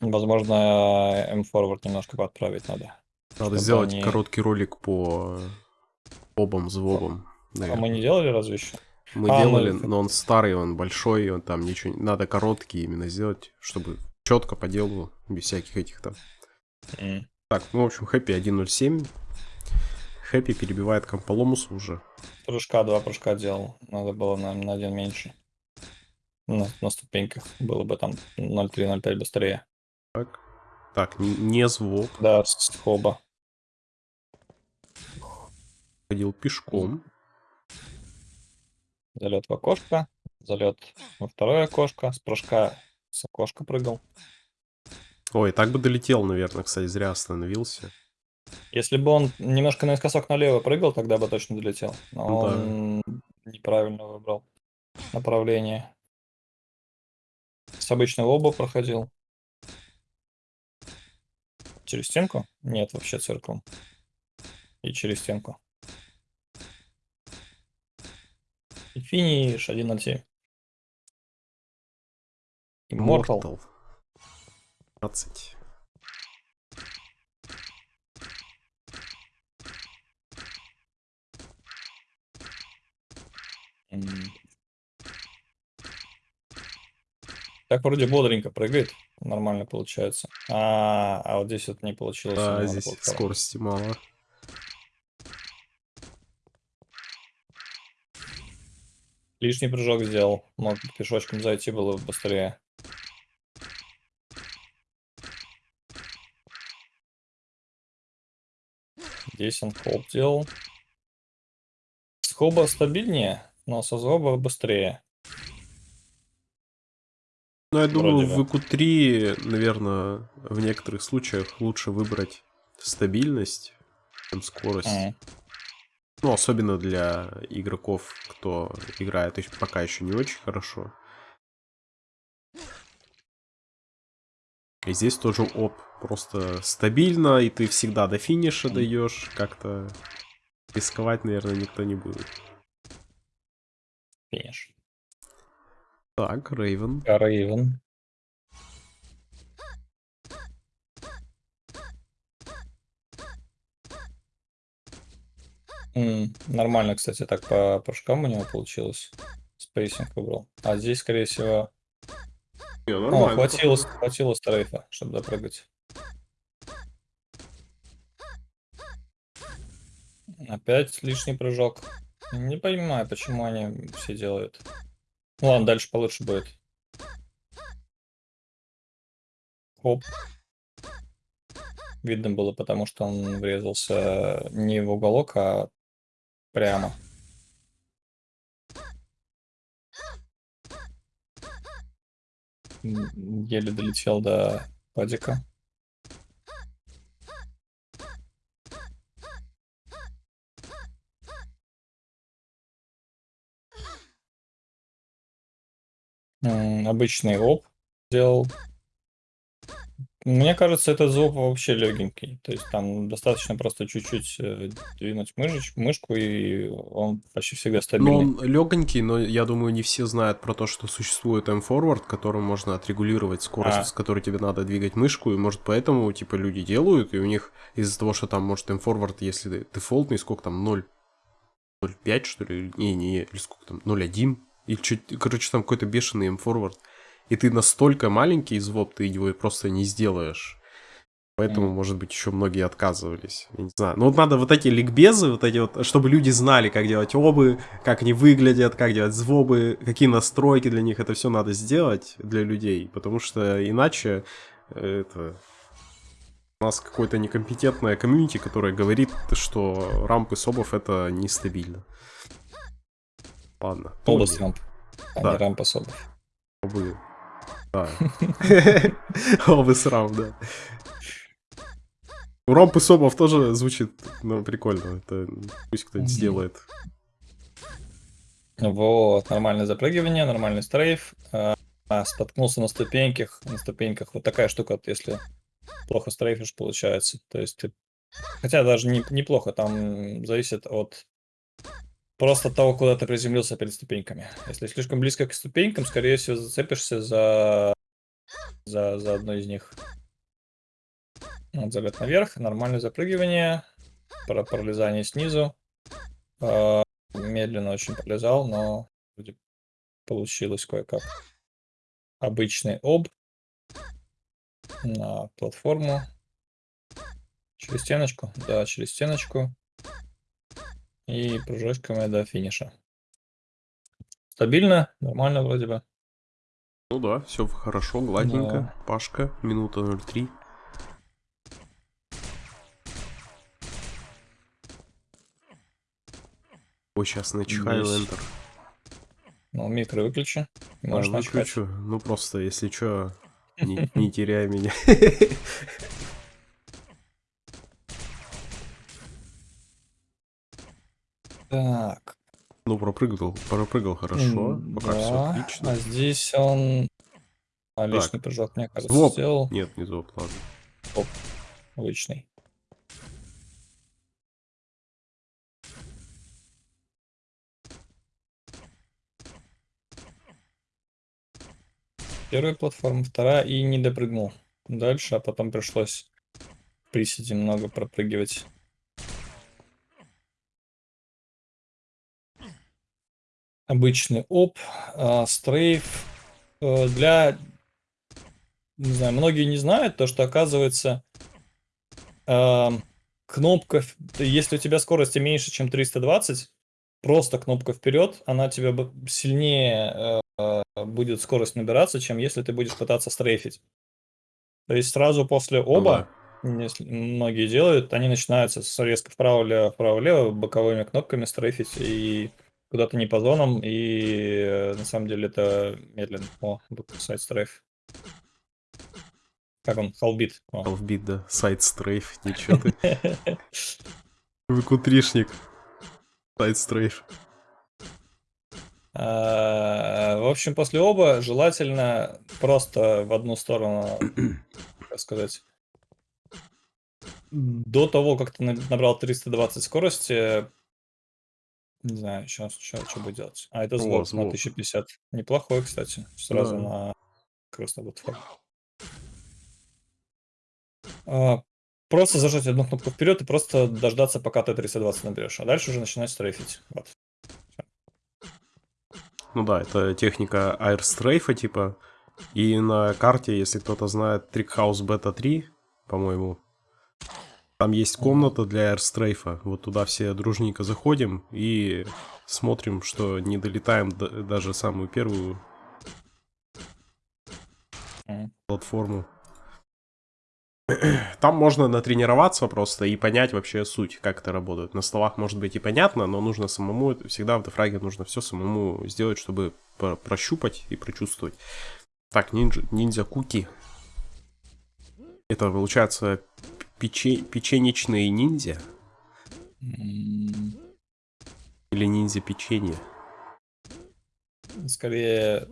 Возможно, M-Forward немножко подправить надо. Надо сделать они- короткий ролик по обам, звобам. А мы не делали разве еще? Мы А, делали, мы- но он старый, он большой, он там ничего... Надо короткий именно сделать, чтобы четко по делу, без всяких этих там. М. Так, ну, в общем, Хэппи 1.07. Хэппи перебивает Комполомус уже. Прыжка, два прыжка делал. Надо было на, на один меньше. На, на ступеньках было бы там 0.3-0.5 быстрее. Так, так не, не звук. Да, с хоба. Ходил пешком. Залет в окошко, залет во второе окошко, с прыжка с окошка прыгал. Ой, так бы долетел, наверное, кстати, зря остановился. Если бы он немножко наискосок налево прыгал, тогда бы точно долетел. Но Ну да. он неправильно выбрал направление. С обычного оба проходил. Через стенку? Нет, вообще цирком. И через стенку. И финиш 1.07. Immortal. Mortal. 15. М. Так вроде бодренько прыгает. Нормально получается. А, а вот здесь вот не получилось. Да, здесь платформе. скорости мало. Лишний прыжок сделал. Мог пешочком зайти было бы быстрее. Здесь он хоп делал. С хоба стабильнее, но со зоба быстрее. Ну, я думаю, Вроде в ИКУ-3, наверное, в некоторых случаях лучше выбрать стабильность, чем скорость. М. Ну, особенно для игроков, кто играет ещё- пока еще не очень хорошо. И здесь тоже оп, просто стабильно, и ты всегда до финиша даешь. Как-то рисковать, наверное, никто не будет. Финиш. Так, Рейвен. Рейвен. Нормально, кстати, так по прыжкам у него получилось. Spacing выбрал. А здесь, скорее всего... Не, О, хватило, хватило strafe а, чтобы допрыгать. Опять лишний прыжок. Не понимаю, почему они все делают. Ну ладно, дальше получше будет. Хоп. Видно было, потому что он врезался не в уголок, а прямо. Еле долетел до падика. Обычный оп сделал. Мне кажется, этот звук вообще легенький. То есть там достаточно просто чуть-чуть э, двинуть мышеч- мышку, и он почти всегда Ну, стабильный. он легонький, но я думаю, не все знают про то, что существует M-Forward, которым можно отрегулировать скорость, А. с которой тебе надо двигать мышку, и может поэтому, типа, люди делают, и у них из-за того, что там, может, M-Forward, если дефолтный, сколько там, 0, 0,5, что ли, не, не, или сколько там, 0,1, или чуть, короче, там какой-то бешеный M-Forward, и ты настолько маленький из ВОП, ты его просто не сделаешь. Поэтому, может быть, еще многие отказывались. Я не знаю. Ну вот надо вот эти ликбезы, вот эти вот, чтобы люди знали, как делать обы, как они выглядят, как делать звобы, какие настройки для них. Это все надо сделать для людей. Потому что иначе э, это у нас какое-то некомпетентное комьюнити, которое говорит, что рампы собов это нестабильно. Ладно. С рамп, а Да. не рампа особо. обы. Да. Обы с рамп, да. У рампы собов тоже звучит ну, прикольно. Это пусть кто-нибудь сделает. Вот, нормальное запрыгивание, нормальный стрейф. А, а, споткнулся на ступеньках. На ступеньках вот такая штука, если плохо стрейфишь, получается. То есть ты... Хотя даже не, неплохо, там зависит от просто того, куда ты приземлился перед ступеньками. Если слишком близко к ступенькам, скорее всего, зацепишься за, за, за одну из них. Вот залет наверх, нормальное запрыгивание, про пролезание снизу. А, Медленно очень пролезал, но вроде получилось кое-как. Обычный об на платформу. Через стеночку, да, через стеночку. И прыжочками до финиша. Стабильно, нормально вроде бы. Ну да, все хорошо, гладненко. Да. Пашка, минута 03. Ой, сейчас начихаю Есть. Enter. Ну, микро выключи. Можешь начать. выключу. Ну просто, если что, не, не теряй меня. Так. Ну, пропрыгал, пропрыгал хорошо. Пока все да, отлично. А здесь он А лишний прыжок, мне кажется, Воп. сделал. Нет, не зоп, ладно. Обычный. Первая платформа, вторая и не допрыгнул дальше, а потом пришлось приседе много пропрыгивать. Обычный оп, а, стрейф. Э, Для, не знаю, многие не знают то, что оказывается ам, кнопка, если у тебя скорости меньше, чем 320, просто кнопка вперед, она тебе б- сильнее э, будет скорость набираться, чем если ты будешь пытаться стрейфить. То есть сразу после Ну оба, если многие делают, они начинаются с резко вправо-влево, вправо-влево, боковыми кнопками стрейфить и куда-то не по зонам, и э, на самом деле это медленно. О, сайт стрейф. Как он? Халбит. Half-beat, да. Сайт стрейф, ничего ты. Выкутришник. Сайт стрейф. А, В общем, после оба желательно просто в одну сторону, как сказать, до того, как ты на- набрал 320 скорости, не знаю, сейчас что будет делать. А, это О, звук на звук. 1050. Неплохой, кстати. Сразу Да. на красный платформу. А, Просто зажать одну кнопку вперед и просто дождаться, пока ты 320 наберешь. А дальше уже начинать стрейфить. Вот. Ну да, это техника аэрстрейфа, типа. И на карте, если кто-то знает House Beta 3, по-моему, там есть комната для аэрстрейфа. Вот туда все дружненько заходим и смотрим, что не долетаем д- даже самую первую платформу. Там можно натренироваться просто и понять вообще суть, как это работает. На столах может быть и понятно, но нужно самому, всегда в дефраге нужно все самому сделать, чтобы про- прощупать и прочувствовать. Так, ниндзя, ниндзя куки. Это получается пече- печенечные ниндзя или ниндзя печенье? Скорее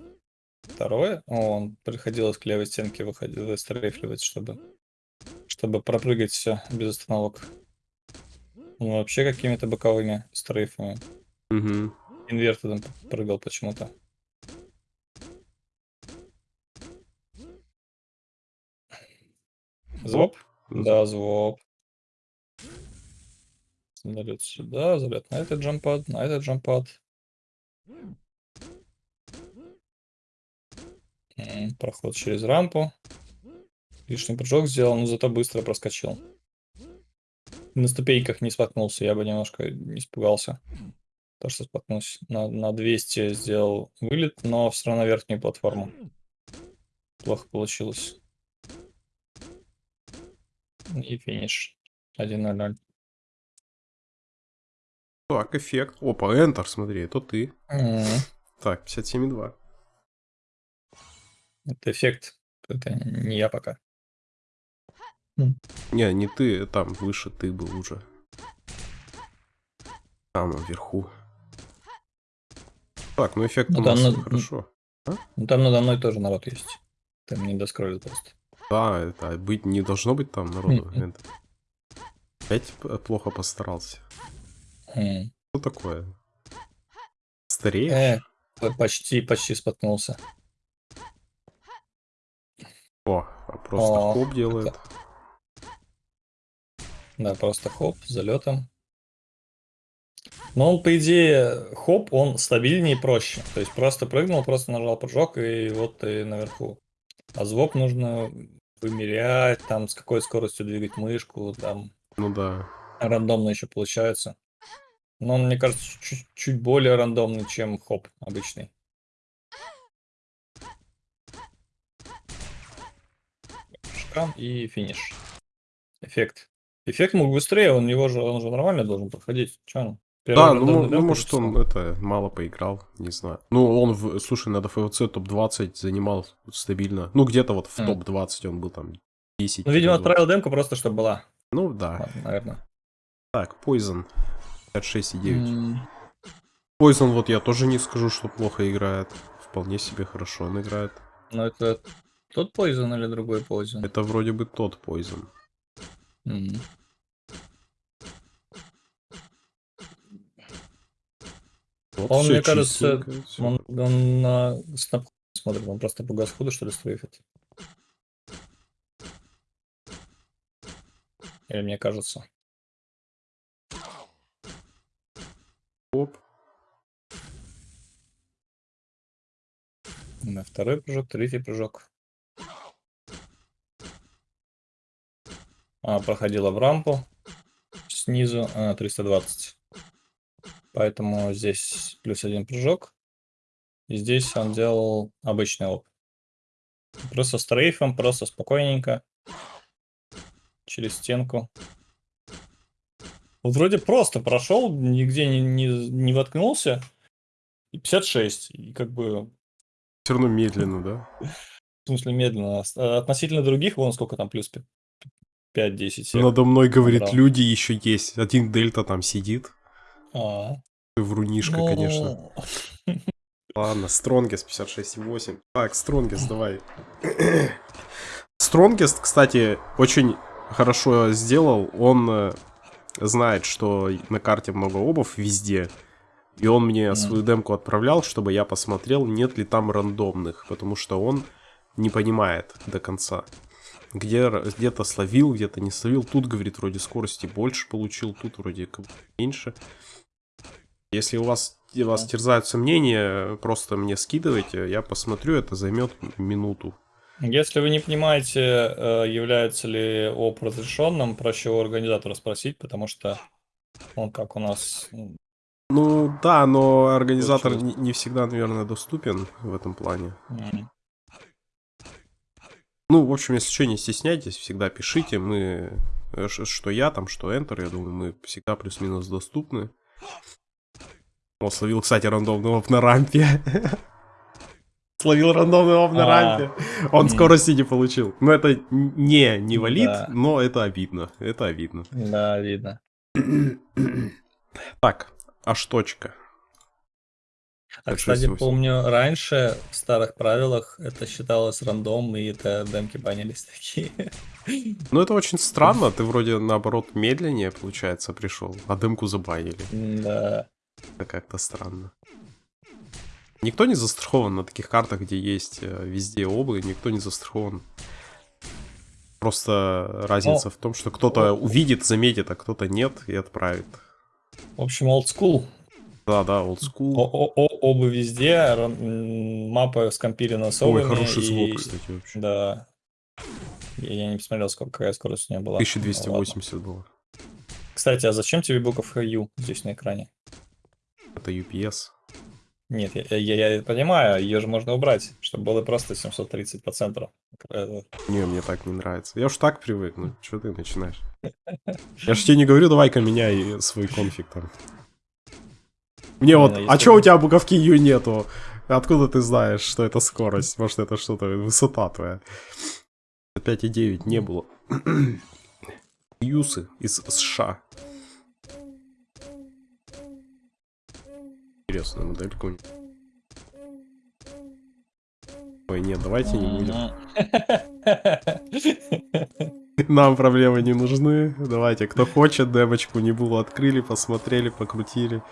второе. Он приходилось к левой стенке выходить, выстрейфливать, чтобы, чтобы пропрыгать все без остановок. Он вообще какими-то боковыми стрейфами. Угу. Инвертедом прыгал почему-то. Звоп? Да, звоп. Залет сюда, залет на этот джампад, на этот джампад. Проход через рампу. Лишний прыжок сделал, но зато быстро проскочил. На ступеньках не споткнулся, я бы немножко испугался. То, что споткнулся. На, на 200 сделал вылет, но все равно верхнюю платформу. Плохо получилось. И финиш. 1-0-0. Так, эффект. Опа, Enter, смотри, это ты. М, Так, 57,2. Это эффект. Это не я пока. Не, не ты, там выше ты был уже. Там, вверху. Так, ну эффект Ну у нас ну, хорошо. Ну, там надо мной тоже народ есть. Там не доскроллил просто. Да, это быть не должно быть там народу. Это- Опять плохо постарался. Что такое? Стареешь? Э, почти, почти споткнулся. О, а просто О, хоп делает. Да, просто хоп, залетом. Но он, по идее, хоп, он стабильнее и проще. То есть просто прыгнул, просто нажал прыжок, и вот ты наверху. А звук нужно вымерять, там с какой скоростью двигать мышку, там Ну да. рандомно еще получается. Но он, мне кажется, чуть, чуть более рандомный, чем хоп обычный. Шкам и финиш. Эффект. Эффект мог быстрее, он его же, он же нормально должен проходить. Че он? Первый Да, ну, ну, может он это мало поиграл, не знаю. Ну, он, в, слушай, на ДФВЦ топ-20 занимал стабильно. Ну, где-то вот в М. топ-20 он был там 10. Ну, видимо, отправил демку просто, чтобы была. Ну, да. Ладно, наверное. Так, Poison. 56,9. М, Poison, вот я тоже не скажу, что плохо играет. Вполне себе хорошо он играет. Ну, это Тот Poison или другой Poison? Это вроде бы тот Poison. Мгм. Он, всё мне кажется. Он, он на снап смотрит, он просто по газхуду, что ли, стрейфит. Или мне кажется. Оп. На второй прыжок, третий прыжок. А, проходила в рампу снизу а, 320. Поэтому здесь плюс один прыжок. И здесь он делал обычный оп. Просто с трейфом, просто спокойненько. Через стенку. Вот вроде просто прошел, нигде не, не, не воткнулся. И 56. И как бы Все равно медленно, да? В смысле, медленно. А Относительно других, вон сколько там, плюс 5-10 сек. Надо мной, говорит, люди еще есть. Один дельта там сидит. А, Врунишка, ну, конечно. Ладно, Стронгест 56,8. Так, Стронгест, давай. Стронгест, кстати, очень хорошо сделал. Он э, знает, что на карте много обов везде. И он мне свою демку отправлял, чтобы я посмотрел, нет ли там рандомных. Потому что он не понимает до конца. Где, где-то словил, где-то не словил. Тут, говорит, вроде скорости больше получил, тут вроде меньше. Если у вас, и вас терзают сомнения, просто мне скидывайте, я посмотрю, это займет минуту. Если вы не понимаете, э, является ли ОП разрешенным, проще у организатора спросить, потому что он как у нас... Ну да, но организатор не, не всегда, наверное, доступен в этом плане. м, Ну, в общем, если что, не стесняйтесь, всегда пишите. Мы, э, что я там, что Enter, я думаю, мы всегда плюс-минус доступны. О, словил, кстати, рандомный оп на рампе. Словил рандомный оп на А. рампе. Он скорости не получил. Но это не, не валит, но это обидно. Это обидно. Да, видно. Так, аж точка. А, кстати, 68. помню, раньше в старых правилах это считалось рандом, и это демки банились такие. Ну, это очень странно. Ты вроде, наоборот, медленнее, получается, пришел. А дымку забанили. Да. Это как-то странно. Никто не застрахован на таких картах, где есть э, везде облы, никто не застрахован. Просто разница Ну, в том, что кто-то увидит, заметит, а кто-то нет и отправит. В общем, old school. Да, да, old school. О- о- о- Оба везде, мапа скомпилена с Ой, хороший звук, и- кстати, вообще. Да. Я, не посмотрел, сколько какая скорость у нее была. Ну, ладно. 1280 было. Кстати, а зачем тебе буковка U здесь на экране? Это UPS. Нет, я, я- я понимаю, ее же можно убрать, чтобы было просто 730 по центру. Не, мне так не нравится. Я уж так привык, ну что ты начинаешь? Я ж тебе не говорю, давай-ка меняй свой конфиг там. Мне Не, вот, ну, а чё у тебя буковки U нету? Откуда ты знаешь, что это скорость? Может, это что-то, высота твоя? 5,9 не было. Юсы из США. Интересная моделька у них. Ой, нет, давайте не будем. Нам проблемы не нужны. Давайте, кто хочет, демочку не было, открыли, посмотрели, покрутили.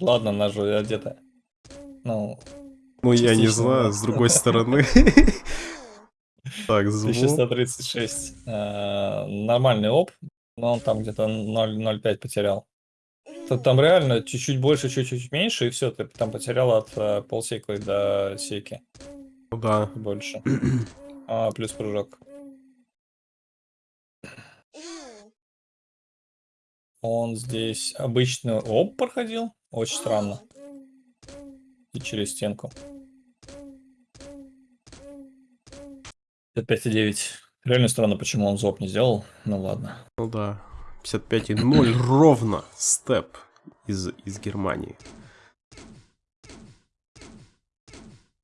Ладно, она же одета. Ну, Ну, я не знаю, с другой стороны. Так, звук. 1136. Э, Нормальный оп, но он там где-то 0,05 потерял. Там реально чуть-чуть больше, чуть-чуть меньше, и все, ты там потерял от э, полсеки до секи. Ну да. Больше. А, плюс прыжок. Он здесь обычно оп проходил. Очень странно. И через стенку. 5,9. Реально странно, почему он зоп не сделал. Ну ладно. Ну да. 55,0 ровно. Степ из, из Германии.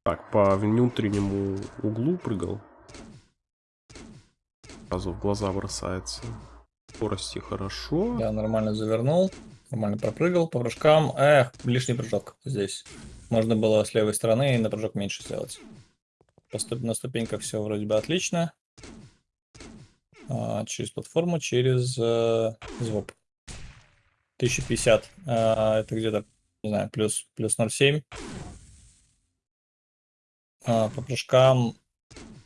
Так, по внутреннему углу прыгал. Сразу в глаза бросается. Скорости хорошо. Я нормально завернул. Нормально пропрыгал по прыжкам. Эх, лишний прыжок здесь. Можно было с левой стороны на прыжок меньше сделать. На ступеньках все вроде бы отлично. А, через платформу, через э, звук. 1050. А, это где-то, не знаю, плюс, плюс 0,7. А, по прыжкам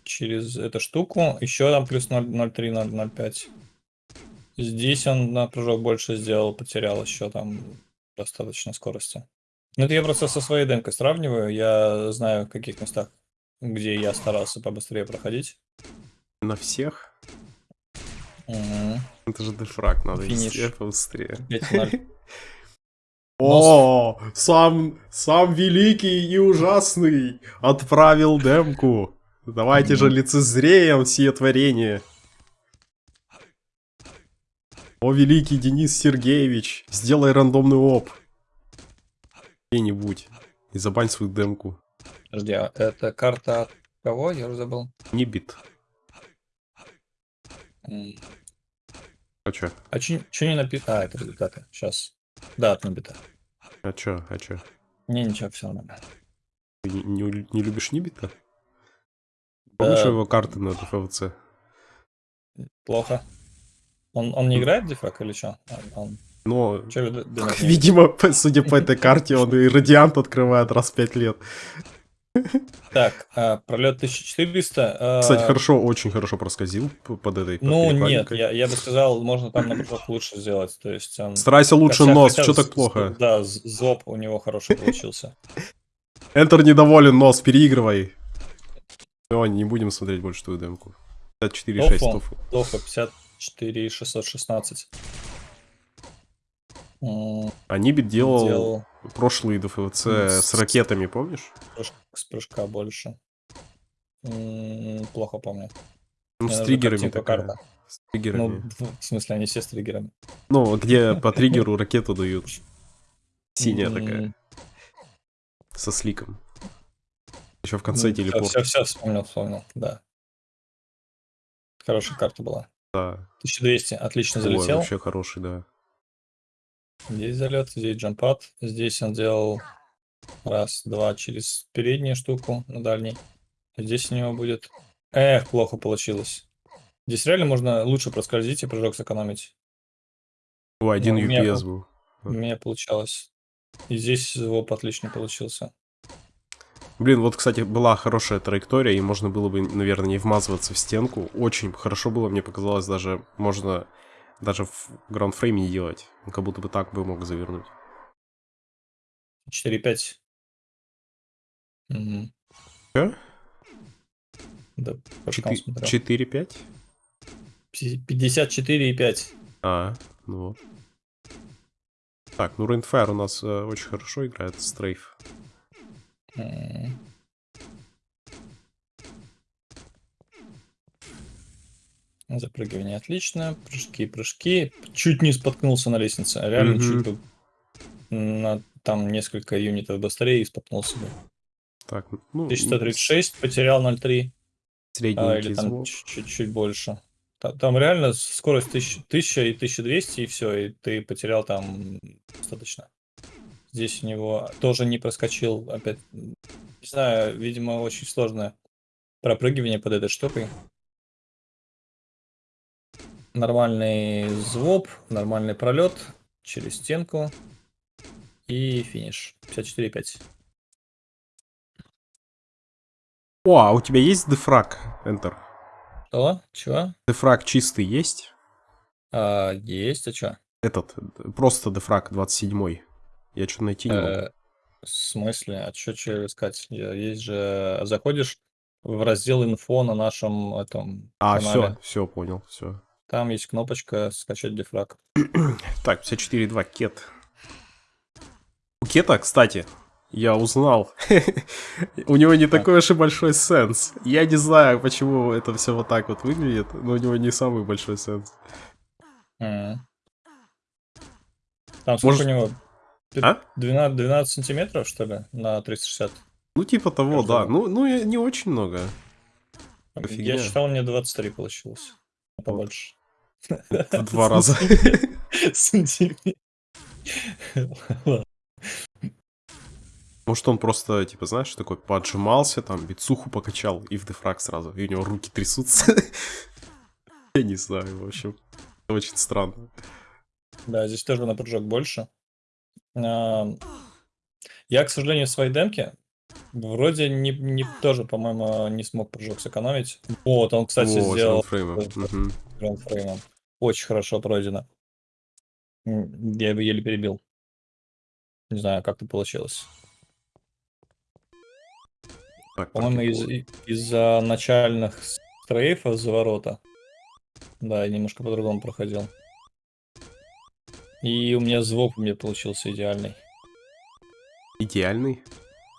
через эту штуку. Еще там плюс 0 0,3, 0, 0,5. Здесь он на прыжок больше сделал, потерял еще там достаточно скорости. Ну, это я просто со своей демкой сравниваю. Я знаю, в каких местах, где я старался побыстрее проходить. На всех? Мгм. Это же дефраг, надо Финиш. везде побыстрее. 5-0. О, сам, сам великий и ужасный отправил демку. Давайте же лицезреем сие творение. О, великий Денис Сергеевич, сделай рандомный оп. Где-нибудь. И забань свою демку. Подожди, а это карта от кого? Я уже забыл. Не бит. А чё? А че, не написано? А, это результаты. Сейчас. Да, от Нубита. А чё? А чё? Не, ничего, все нормально. Ты не, не- не любишь Нибита? Помнишь Да. его карты на ДФВЦ? Плохо. Он, он не играет в дефраг или что? Он, Но, чё думаете? видимо, судя по этой карте, он и радиант открывает раз в пять лет. Так, а, пролет 1400. а, Кстати, хорошо, очень хорошо проскользил под этой под Ну, нет, я, я бы сказал, можно там на прыжок лучше сделать. То есть он... Старайся лучше хотя- нос, хотя что так плохо? Да, зоб у него хороший получился. Энтер недоволен, нос, переигрывай. Все, не будем смотреть больше твою демку. 54,6 Тофу. тофу. Плохо, 54 616. М, А Нибит делал, Делал прошлые ДФВЦ М, с с- ракетами, помнишь? с прыжка больше. М, Плохо помню. Ну, с триггерами картинка такая. карта. С триггерами. Ну, в смысле, они все с триггерами. Ну, где по триггеру ракету дают. Синяя такая, со сликом. Еще в конце телепорт. Все, все, вспомнил, вспомнил, да. Хорошая карта была. Да. 1200, отлично Ой, залетел. вообще хороший, да. Здесь залет, здесь джампад. Здесь он делал раз, два через переднюю штуку на дальней. А Здесь у него будет... Эх, плохо получилось. Здесь реально можно лучше проскользить и прыжок сэкономить. О, один Ну, у меня UPS был-. У меня получалось. И здесь звук отлично получился. Блин, вот, кстати, была хорошая траектория, и можно было бы, наверное, не вмазываться в стенку. Очень хорошо было, мне показалось, даже можно даже в граундфрейме не делать. Он Как будто бы так бы мог завернуть. 4-5. Мгм. Чё? Да, прыжком Четы- смотрел. 4-5? Пи- 54,5. А, ну вот. Так, ну Рейнфайр у нас э, очень хорошо играет, стрейф. Запрыгивание отлично. Прыжки, прыжки. Чуть не споткнулся на лестнице. Реально Мгм. чуть бы на там несколько юнитов быстрее и споткнулся бы. Так, ну, 1136, потерял 0,3. А, средненький или там чуть-чуть больше. Та- Там реально скорость 1000, 1000 и 1200, и все, и ты потерял там достаточно. Здесь у него тоже не проскочил опять. Не знаю, видимо, очень сложное пропрыгивание под этой штукой. Нормальный звук, нормальный пролет через стенку и финиш. 54,5. О, а у тебя есть дефраг, Enter? Что? Чего? Дефраг чистый есть? А, есть, а чё? Этот, э, просто дефраг 27 Я что-то найти не могу. Э, В смысле? А что че искать? Я- Есть же... Заходишь в раздел инфо на нашем этом А, канале. все, все, понял, все. Там есть кнопочка скачать дефраг. Так, 54.2 кет. У кета, кстати, я узнал. У него не такой уж и большой сенс. Я не знаю, почему это все вот так вот выглядит, но у него не самый большой сенс. М. Там сколько Может- у него? А? 12, 12 сантиметров, что ли, на 360? Ну, типа того, Каждого. да. Ну, ну, не очень много. Фигня. Я считал, мне 23 получилось. Побольше. В два раза. Может, он просто, типа, знаешь, такой поджимался, там, бицуху покачал и в дефраг сразу, и у него руки трясутся. Я не знаю, в общем. Очень странно. Да, здесь тоже на прыжок больше. Я, к сожалению, в своей демке вроде не, не тоже, по-моему, не смог прыжок сэкономить. Вот, он, кстати, О, сделал. Мгм. грандфреймом. Очень хорошо пройдено. Я его еле перебил. Не знаю, как это получилось. По-моему, из- из-за начальных стрейфов за ворота. Да, я немножко по-другому проходил. И у меня звук у меня получился идеальный. Идеальный.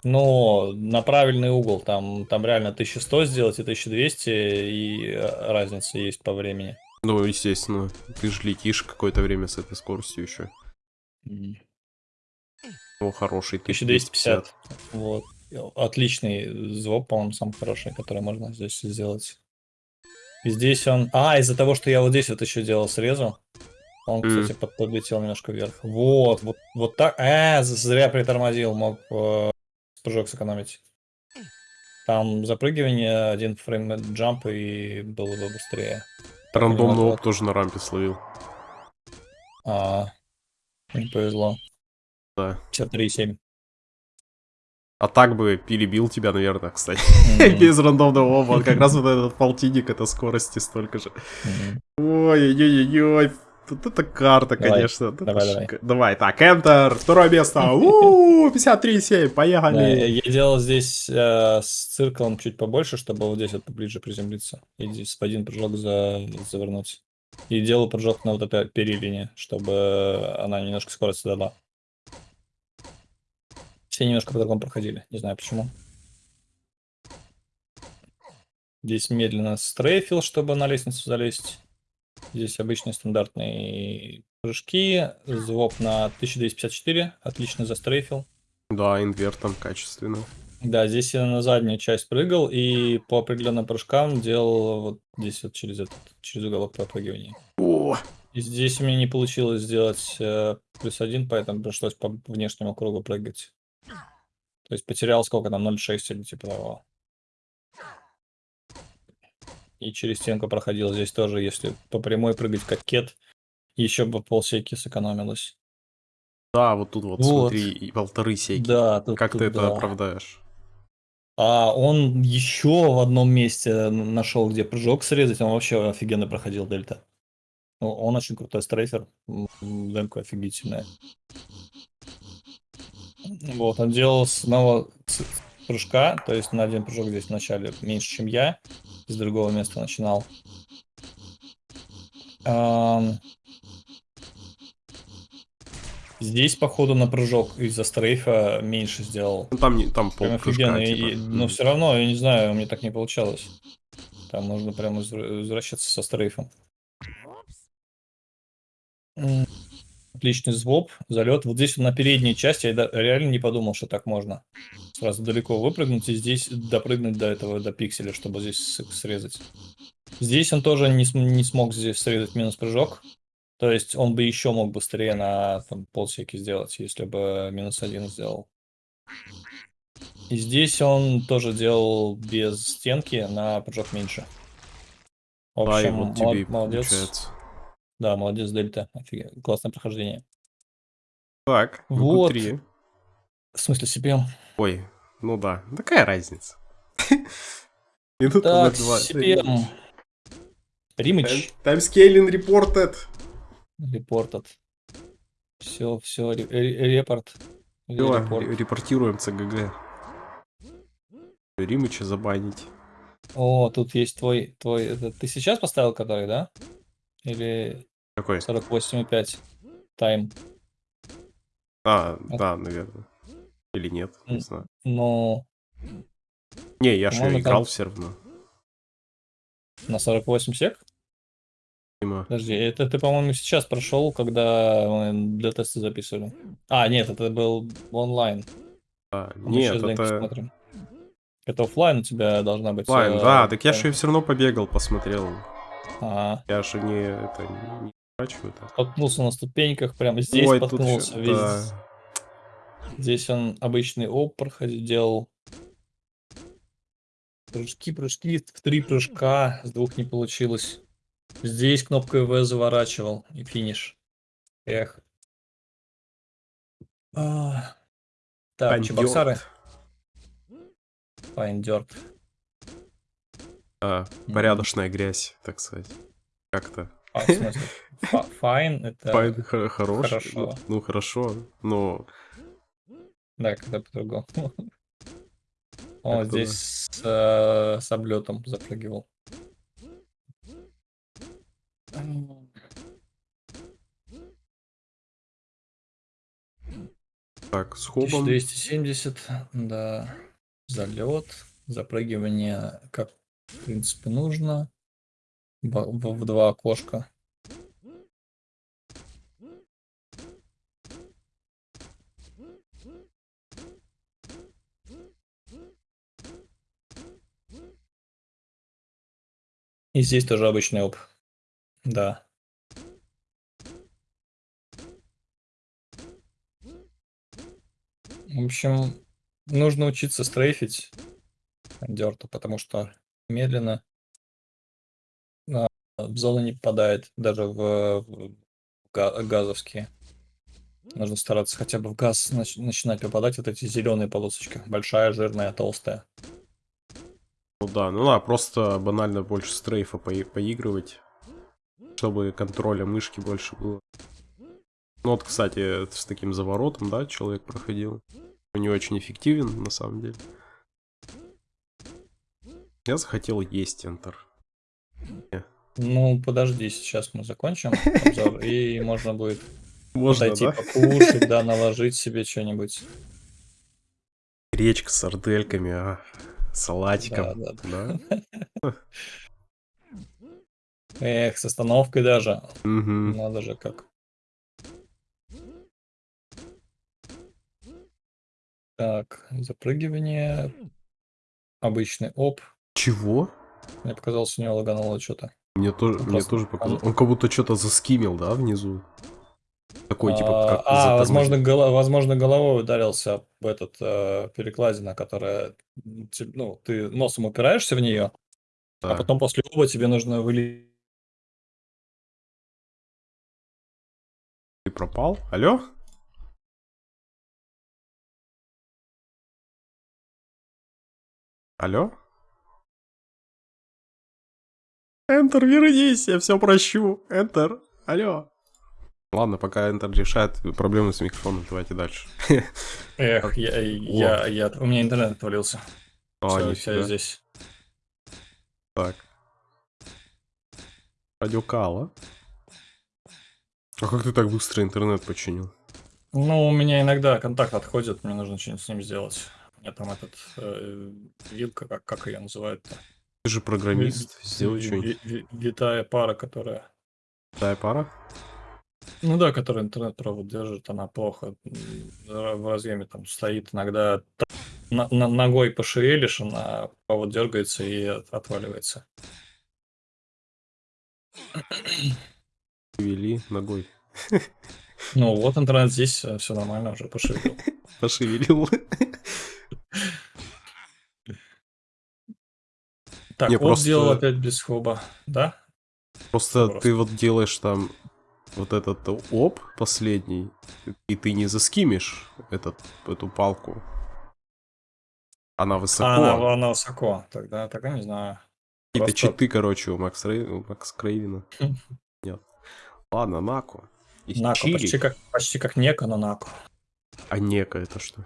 Но на правильный угол, там, там реально 1100 сделать и 1200, и э, разница есть по времени. Ну, естественно, ты же летишь какое-то время с этой скоростью еще. М. О, хороший. 1250. Вот. Отличный звук, по-моему, самый хороший, который можно здесь сделать. И здесь он... А, из-за того, что я вот здесь вот еще делал срезу, он, кстати, под- подлетел немножко вверх. Вот, вот, вот так. А, з- зря притормозил, мог э, прыжок сэкономить. Там запрыгивание, один фрейм джамп, и было бы быстрее. Рандомный наоборот. оп тоже на рампе словил. А, не повезло. Да. 53,7. А так бы перебил тебя, наверное, кстати. Мгм, Без рандомного опа. Как раз вот этот полтинник, это скорости столько же. Ой-ой-ой-ой. Вот это карта, Давай, конечно. это давай, давай. Давай, так, Enter, второе место. У 53,7, Да, поехали. я делал здесь э, с цирком чуть побольше, чтобы вот здесь вот поближе приземлиться. И здесь один прыжок за, завернуть. И делал прыжок на вот этой перилине, чтобы она немножко скорость дала. Все немножко по-другому проходили, не знаю почему. Здесь медленно стрейфил, чтобы на лестницу залезть. Здесь обычные стандартные прыжки. Звук на 1254. Отлично застрейфил. Да, инвертом качественно. Да, здесь я на заднюю часть прыгал и по определенным прыжкам делал вот здесь вот через этот, через уголок пропрыгивания. О, И здесь у меня не получилось сделать э, плюс один, поэтому пришлось по внешнему кругу прыгать. То есть потерял сколько там, 0,6 или типа того. И через стенку проходил здесь тоже, если по прямой прыгать как кет, еще бы полсеки сэкономилось. да, вот тут вот, Вот. смотри, и полторы сейки. Да, тут, Как тут ты это да. оправдаешь? А он еще в одном месте нашел, где прыжок срезать, он вообще офигенно проходил дельта. Ну, Он очень крутой стрейфер, демка офигительная. Вот, он делал с одного ц- прыжка, то есть на один прыжок здесь в начале меньше, чем я, с другого места начинал. Здесь, походу, на прыжок из-за стрейфа меньше сделал. Ну, там, не, там Прям полпрыжка, офигенно. типа. и- но Мгм. все равно, я не знаю, у меня так не получалось. Там нужно прям извр- возвращаться со стрейфом. М, Отличный звоп, залет. Вот здесь на передней части я реально не подумал, что так можно. Сразу далеко выпрыгнуть и здесь допрыгнуть до этого, до пикселя, чтобы здесь срезать. Здесь он тоже не, не смог здесь срезать минус прыжок. То есть он бы еще мог быстрее на там, полсеки сделать, если бы минус один сделал. И здесь он тоже делал без стенки на прыжок меньше. В и общем, вот мол- тебе молодец. получается. Да, молодец, Дельта. Офиге- Классное прохождение. Так, Вот. Q3. В смысле, CPM? Ой, ну да, какая разница? Минута Так. CPM. Римыч. Таймскейлинг reported. Репортед. Все, все, репорт. Репортируем ЦГГ. Римыча забанить. О, тут есть твой, твой, это ты сейчас поставил который, да? Или Какой? 48,5 тайм? А, да, наверное. Или нет, не знаю. Ну, Не, я же играл там- все равно. на 48 сек? Видимо. Подожди, это ты, по-моему, сейчас прошел, когда для теста записывали. А, нет, это был онлайн. Мы Нет, это... смотрим. Это оффлайн у тебя должна быть. Лайн, э, да, так я же все равно побегал, посмотрел. ага. Я же не, это, а. Споткнулся на ступеньках, прямо здесь Ой, тут споткнулся. чё- весь- да. Здесь он обычный OB проходил, делал. Прыжки, прыжки, в три прыжка, с двух не получилось. Здесь кнопкой В заворачивал и финиш. Эх. А. Так, Андёрт. чебоксары. Fine dirt. А, порядочная грязь, так сказать. Как-то. А, в смысле, фа- Fine это... Fine хо- хорош. хорошо. Ну, хорошо, но Да, когда по-другому. Он здесь с, э, с облетом запрыгивал. так, с хобом. 1270, да. Залет, запрыгивание, как в принципе нужно. В, два окошка. И здесь тоже обычный оп. Да. В общем, нужно учиться стрейфить дерту, потому что медленно а, в зону не попадает, даже в, в га- газовские. Нужно стараться хотя бы в газ нач- начинать попадать вот эти зеленые полосочки. Большая, жирная, толстая. Ну да, ну да, просто банально больше стрейфа пои- поигрывать, чтобы контроля мышки больше было. Ну вот, кстати, с таким заворотом, да, человек проходил. Не очень эффективен, на самом деле. Я захотел есть Enter. Ну, подожди, сейчас мы закончим обзор, и можно будет Можно, подойти да? покушать, да, наложить себе что-нибудь. Гречка с сардельками, а, салатиком, Да, да? Эх, с остановкой даже. Мгм. Надо же как. Так, запрыгивание. Обычный оп. Чего? Мне показалось, у него лагануло что-то. Мне тоже, мне тоже показалось. Он как будто что-то заскимил, да, внизу? Такой, типа, А, как а, возможно, голо- возможно, головой ударился об этот э, перекладина, которая, ну, ты носом упираешься в нее, а Да. потом после оба тебе нужно вылезти. Ты пропал? Алло? Алло? Enter, вернись, я все прощу. Enter, алло. Ладно, пока Enter решает проблемы с микрофоном, давайте дальше. Эх, я, я, я, у меня интернет отвалился. А, всё, я здесь. Так. Радиокала. А как ты так быстро интернет починил? Ну, у меня иногда контакт отходит, мне нужно что-нибудь с ним сделать. У меня там этот э, вилка, как, как ее называют-то? Ты же программист, сделай что-нибудь. ви- ви- Витая пара, которая... Дай пара. Ну да, которая интернет-провод держит, она плохо в разъеме там стоит. Иногда т- на- на- ногой пошевелишь, она провод дергается и от- отваливается. Вели ногой. Ну вот интернет здесь, все нормально, уже пошевелил. Пошевелил. Так, вот просто- сделал опять без хоба, да? Просто Просто. ты вот делаешь там вот этот оп последний, и ты не заскимишь этот, эту палку. Она высоко. А, она, она высоко, тогда, тогда не знаю. Какие-то просто- читы, короче, у Макс, Рей... у Макс Крейвина. Нет. Ладно, Нако. Из Чили. почти как, почти как Нека, но Нако. А Нека это что?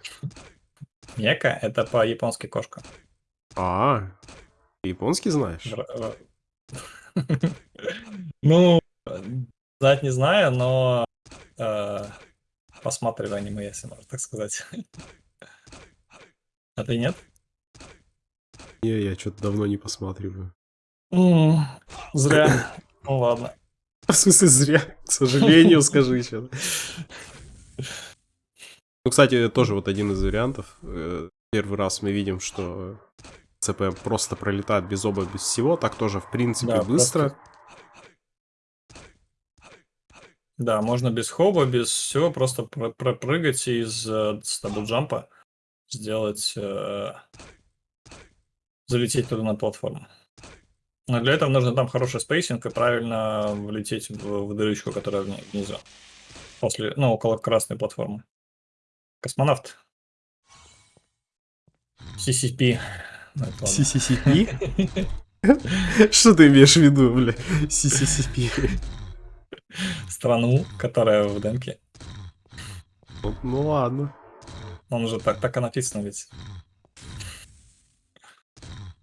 Нека — это по-японски кошка. А, ты японский знаешь? Ну, знать не знаю, но э, посматриваю аниме, если можно так сказать. А ты нет? Не, я что-то давно не посматриваю. Зря. Ну ладно. В смысле, зря. К сожалению, скажи еще. Ну, кстати, тоже вот один из вариантов. Э, Первый раз мы видим, что ЦП просто пролетает без оба, без всего. Так тоже, в принципе, Да, быстро. Да, можно без хоба, без всего, просто про- пропрыгать и из э, с даблджампа сделать... э, залететь туда на платформу. Но для этого нужно там хороший spacing и правильно влететь в, в дырочку, которая вни- внизу. После, ну, около красной платформы. Космонавт. CCP. CCCP? Что ты имеешь в виду, бля? CCCP. Страну, которая в демке. Ну, Ну ладно. Он уже так, так и написано ведь.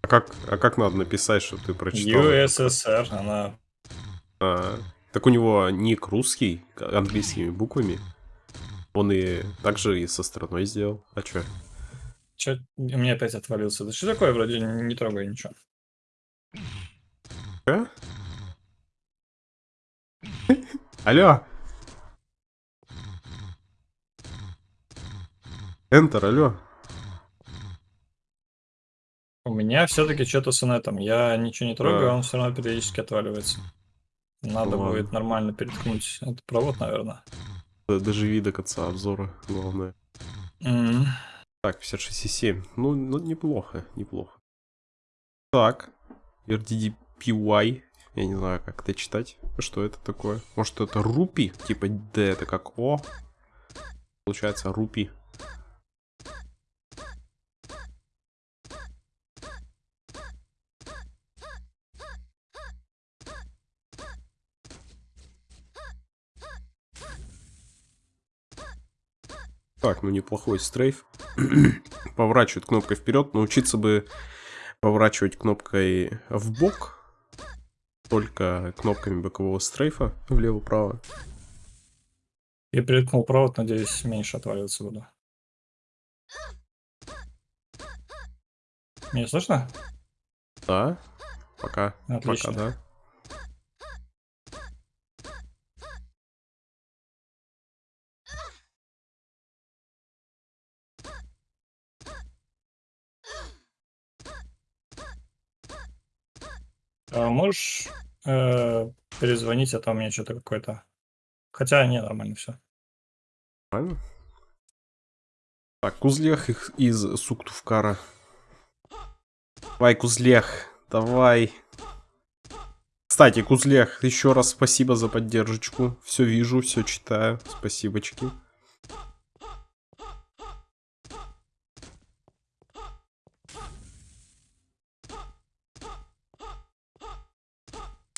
А как, а как надо написать, что ты прочитал? USSR, она... А, так у него ник русский, английскими буквами. Он и также и со страной сделал. А чё? Чё, у меня опять отвалился. Да что такое, вроде не, трогай ничего. А? Алло. Enter, алло. У меня все-таки что-то с инетом. Я ничего не трогаю, А. он все равно периодически отваливается. Надо Ну будет ладно. нормально переткнуть этот провод, наверное. Доживи до конца обзора, главное. М. Так, 56,7. Ну, ну, неплохо, неплохо. Так, RDDPY. Я не знаю, как это читать. Что это такое? Может, это рупи? Типа D это как О. Получается рупи. Так, ну неплохой стрейф. Поворачивает кнопкой вперед. Научиться бы поворачивать кнопкой в бок. Только кнопками бокового стрейфа влево-право. Я переткнул провод, надеюсь, меньше отваливаться буду. Меня слышно? Да. Пока. Отлично. Пока, да. А можешь э, перезвонить, а то у меня что-то какое-то... Хотя, не, нормально все. Правильно? Так, Кузлех из Суктувкара. Давай, Кузлех, давай. Кстати, Кузлех, еще раз спасибо за поддержку. Все вижу, все читаю. Спасибочки.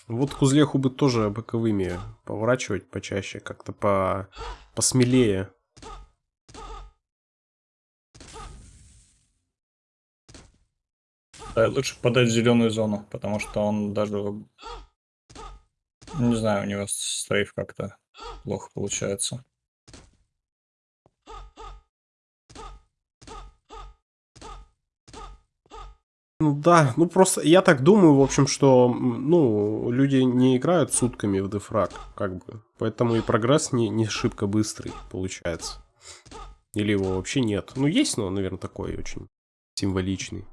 Вот Кузлеху бы тоже боковыми поворачивать почаще, как-то по посмелее. Да, лучше подать в зеленую зону, потому что он даже... Не знаю, у него стрейф как-то плохо получается. Ну да, ну просто я так думаю, в общем, что, ну, люди не играют сутками в дефраг, как бы. Поэтому и прогресс не, не шибко быстрый получается. Или его вообще нет. Ну, есть, но, наверное, такой очень символичный.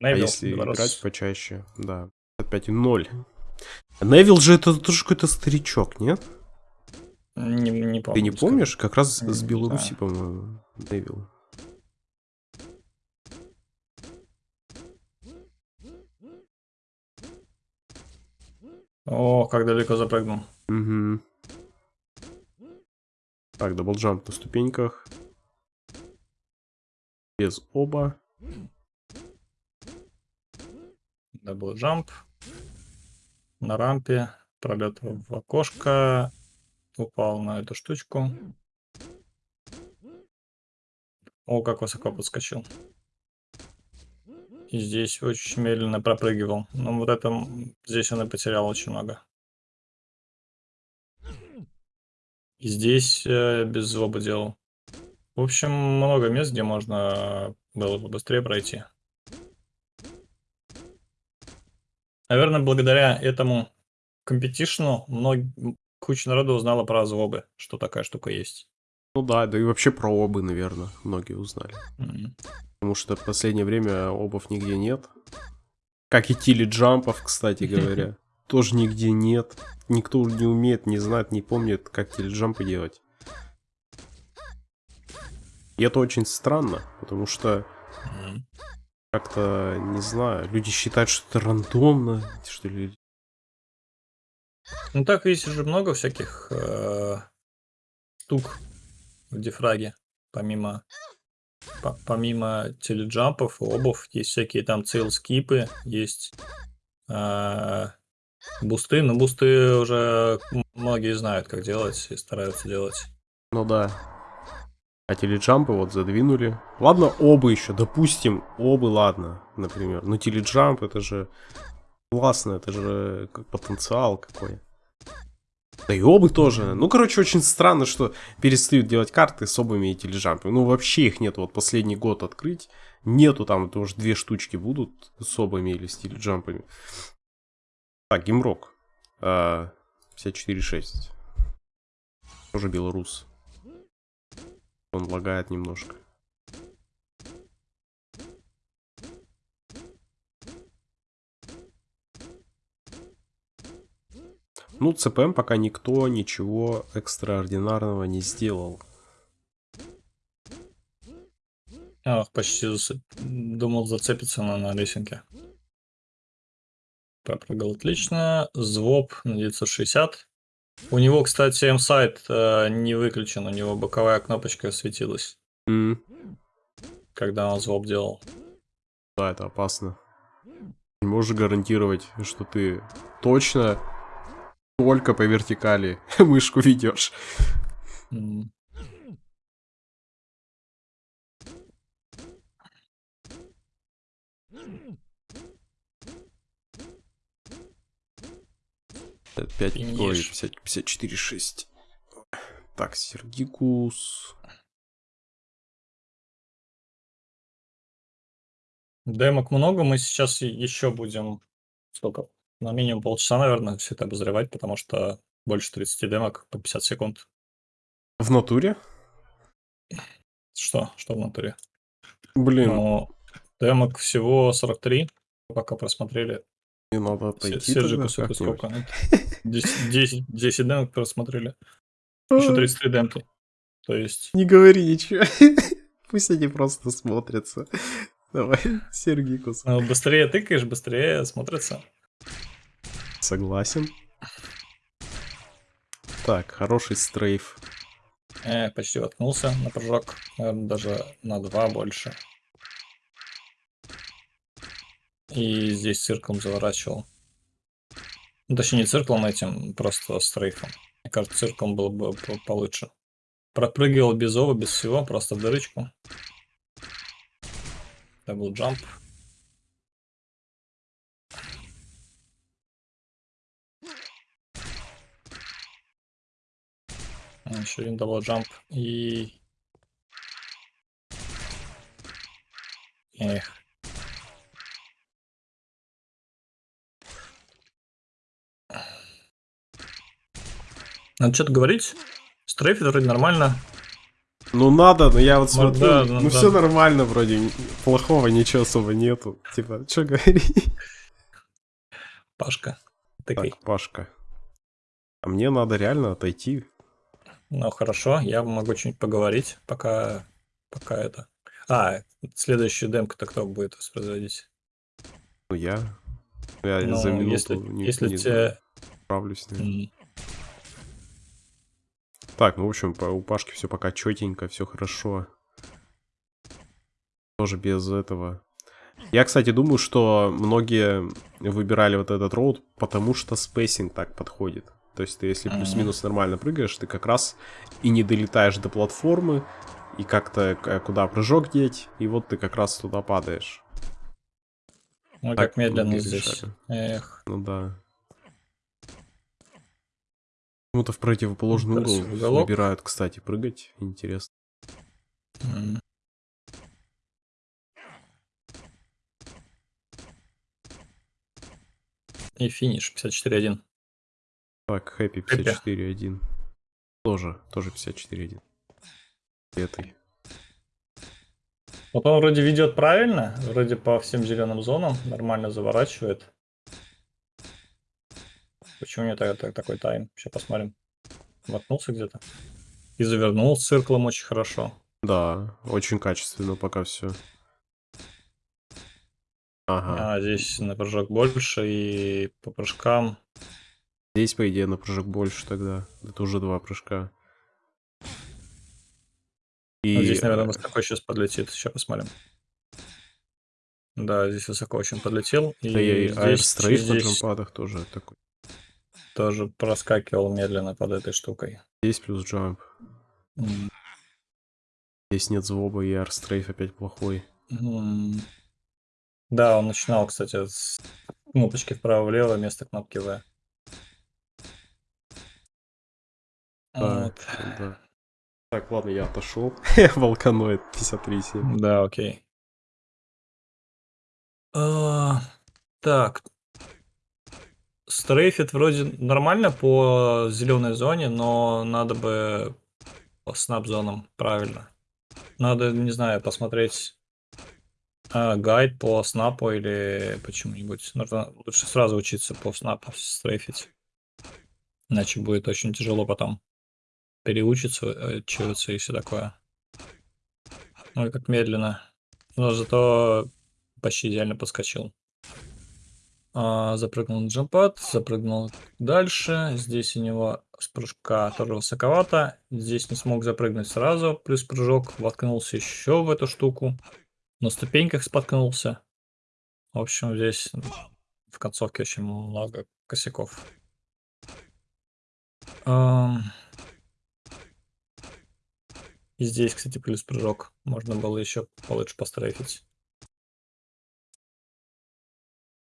А Невилл, если белорус. играть почаще, да. 5,0. Невил же это тоже какой-то старичок, нет? Не, не помню. Ты не помнишь? Как раз Не с Беларуси, знаю. по-моему, Невил. О, как далеко запрыгнул. Угу. Так, double jump на ступеньках. Без OB а. Double jump. На рампе. Пролет в окошко. Упал на эту штучку. О, как высоко подскочил. И здесь очень медленно пропрыгивал. Но вот этом здесь он и потерял очень много. И здесь э, без злоба делал. В общем, много мест, где можно было бы быстрее пройти. Наверное, благодаря этому компетишну мног... куча народу узнала про злобы, что такая штука есть. Ну да, да и вообще про обы, наверное, многие узнали. М. Потому что в последнее время обов нигде нет. Как и тили джампов, кстати говоря. тоже нигде нет. Никто не умеет, не знает, не помнит, как теледжампы делать. И это очень странно, потому что как-то, не знаю, люди считают, что это рандомно, что ли. Ну так есть же много всяких э, штук в дифраге, помимо по- помимо теледжампов и обув, есть всякие там цейл-скипы, есть э, бусты, но бусты уже многие знают, как делать и стараются делать. Ну да. А теледжампы вот задвинули. Ладно, обы еще, допустим, обы, ладно, например. Но теледжамп это же классно, это же как потенциал какой. Да и обы тоже. Ну, короче, очень странно, что перестают делать карты с обами и теледжампами. Ну, вообще их нет. Вот последний год открыть. Нету там, это уже две штучки будут с обами или с теледжампами. Так, геймрок. А, 54.6. Тоже белорус. Он лагает немножко. Ну, ЦПМ пока никто ничего экстраординарного не сделал. Ах, почти зацеп- думал зацепиться на, на лесенке. Пропрыгал отлично. Звоп на 960. У него, кстати, М-сайт э, не выключен, у него боковая кнопочка светилась, М, когда он звоп делал. Да, это опасно. Не можешь гарантировать, что ты точно только по вертикали мышку ведешь. М. Пять, ой, 50, 54, 6. Так, Сергикус. Демок много, мы сейчас еще будем, сколько, на минимум полчаса, наверное, все это обозревать, потому что больше 30 демок по 50 секунд. В натуре? Что? Что в натуре? Блин, Ну, демок всего 43, пока просмотрели. мне надо отойти Сержику тогда сколько? как-нибудь. сколько? Это 10, 10, 10 демок просмотрели. Еще 33 демки. То есть, Не говори ничего. Пусть они просто смотрятся. Давай, Сергикус. ну, быстрее тыкаешь, быстрее смотрится. Согласен. Так, хороший стрейф. Э, почти воткнулся на прыжок. Наверное, даже на 2 больше. И здесь цирклом заворачивал. Ну, точнее, не цирклом этим, просто стрейфом. Мне кажется, circle ом было бы по- получше. Пропрыгивал без OB а, без всего, просто в дырочку. Double jump. Еще один double jump. И... Эх. Надо что-то говорить. Стрейфит вроде нормально. Ну надо, но я вот смотрю, да, ну, ну да. все нормально вроде, плохого ничего особо нету. Типа, что говорить? Пашка. Тыкай. Так, Пашка. А мне надо реально отойти. Ну хорошо, я могу что-нибудь поговорить, пока, пока это. А, следующую демку-то кто будет воспроизводить? Ну я... Я Ну, за минуту если, не, если не тебе... справлюсь. наверное. м, Так, ну в общем, по- у Пашки все пока четенько, все хорошо. Тоже без этого. Я, кстати, думаю, что многие выбирали вот этот route, потому что spacing так подходит. То есть ты, если плюс-минус нормально прыгаешь, ты как раз и не долетаешь до платформы, и как-то к- куда прыжок деть, и вот ты как раз туда падаешь. Ой, Так как медленно здесь. Эх, Ну да. Почему-то в противоположный угол уголок. выбирают, кстати, прыгать. Интересно. м. И финиш 54-1. Так, Хэппи 54.1. Тоже, тоже 54.1. Этой. Вот он вроде ведет правильно, вроде по всем зеленым зонам, нормально заворачивает. Почему меня так- так- такой тайм? Сейчас посмотрим. Воткнулся где-то. И завернул с цирклом очень хорошо. Да, очень качественно пока все. Ага. А здесь на прыжок больше и по прыжкам. Здесь, по идее, на прыжок больше тогда. Это уже два прыжка. И Вот здесь, наверное, э, высоко сейчас подлетит. Сейчас посмотрим. Да, здесь высоко очень подлетел. И да и здесь, аэрстрейф на здесь джампадах тоже такой. тоже проскакивал медленно под этой штукой. Здесь плюс джамп. М, Здесь нет звоба, и аэрстрейф опять плохой. м. Да, он начинал, кстати, с кнопочки вправо-влево вместо кнопки В. Да, Вот. да. Так, ладно, я отошел. Волканоид 53.7. Да, окей. А, так. Стрейфит вроде нормально по зеленой зоне, но надо бы по снап-зонам правильно. Надо, не знаю, посмотреть а, гайд по снапу или почему-нибудь. Нужно лучше сразу учиться по снапу стрейфить. Иначе будет очень тяжело потом переучиться, э, учиться и все такое. Ой, как медленно. Но зато почти идеально подскочил. А, запрыгнул на джампад, запрыгнул дальше. Здесь у него с прыжка тоже высоковато. Здесь не смог запрыгнуть сразу, плюс прыжок. Воткнулся еще в эту штуку. На ступеньках споткнулся. В общем, здесь в концовке очень много косяков. Ам. И здесь, кстати, плюс прыжок. Можно было еще получше пострейфить.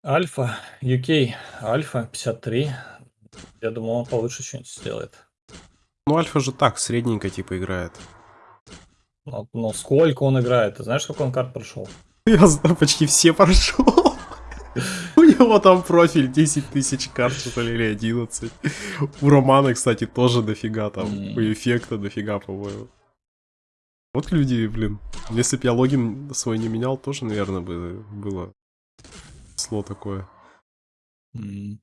Альфа, UK, Альфа 53. Я думал, он получше что-нибудь сделает. Ну, Альфа же так, средненько типа играет. Но, но сколько он играет? Ты знаешь, сколько он карт прошел? Я знаю, почти все прошел. У него там профиль 10 тысяч карт, что ли, или 11. У Романа, кстати, тоже дофига там. У эффекта дофига, по-моему. Вот люди, блин. Если бы я логин свой не менял, тоже, наверное, бы было сло такое. М,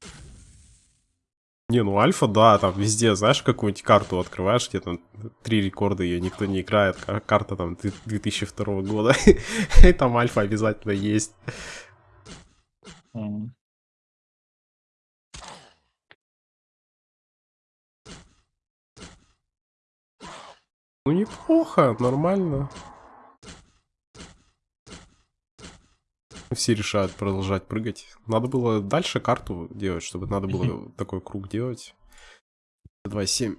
Не, ну альфа, да, там везде, знаешь, какую-нибудь карту открываешь, где там три рекорда, ее никто не играет, ка- карта там две- 2002 года, и там альфа обязательно есть. м. Ну неплохо, нормально. Все решают продолжать прыгать. Надо было дальше карту делать, чтобы надо было такой круг делать. 2.7.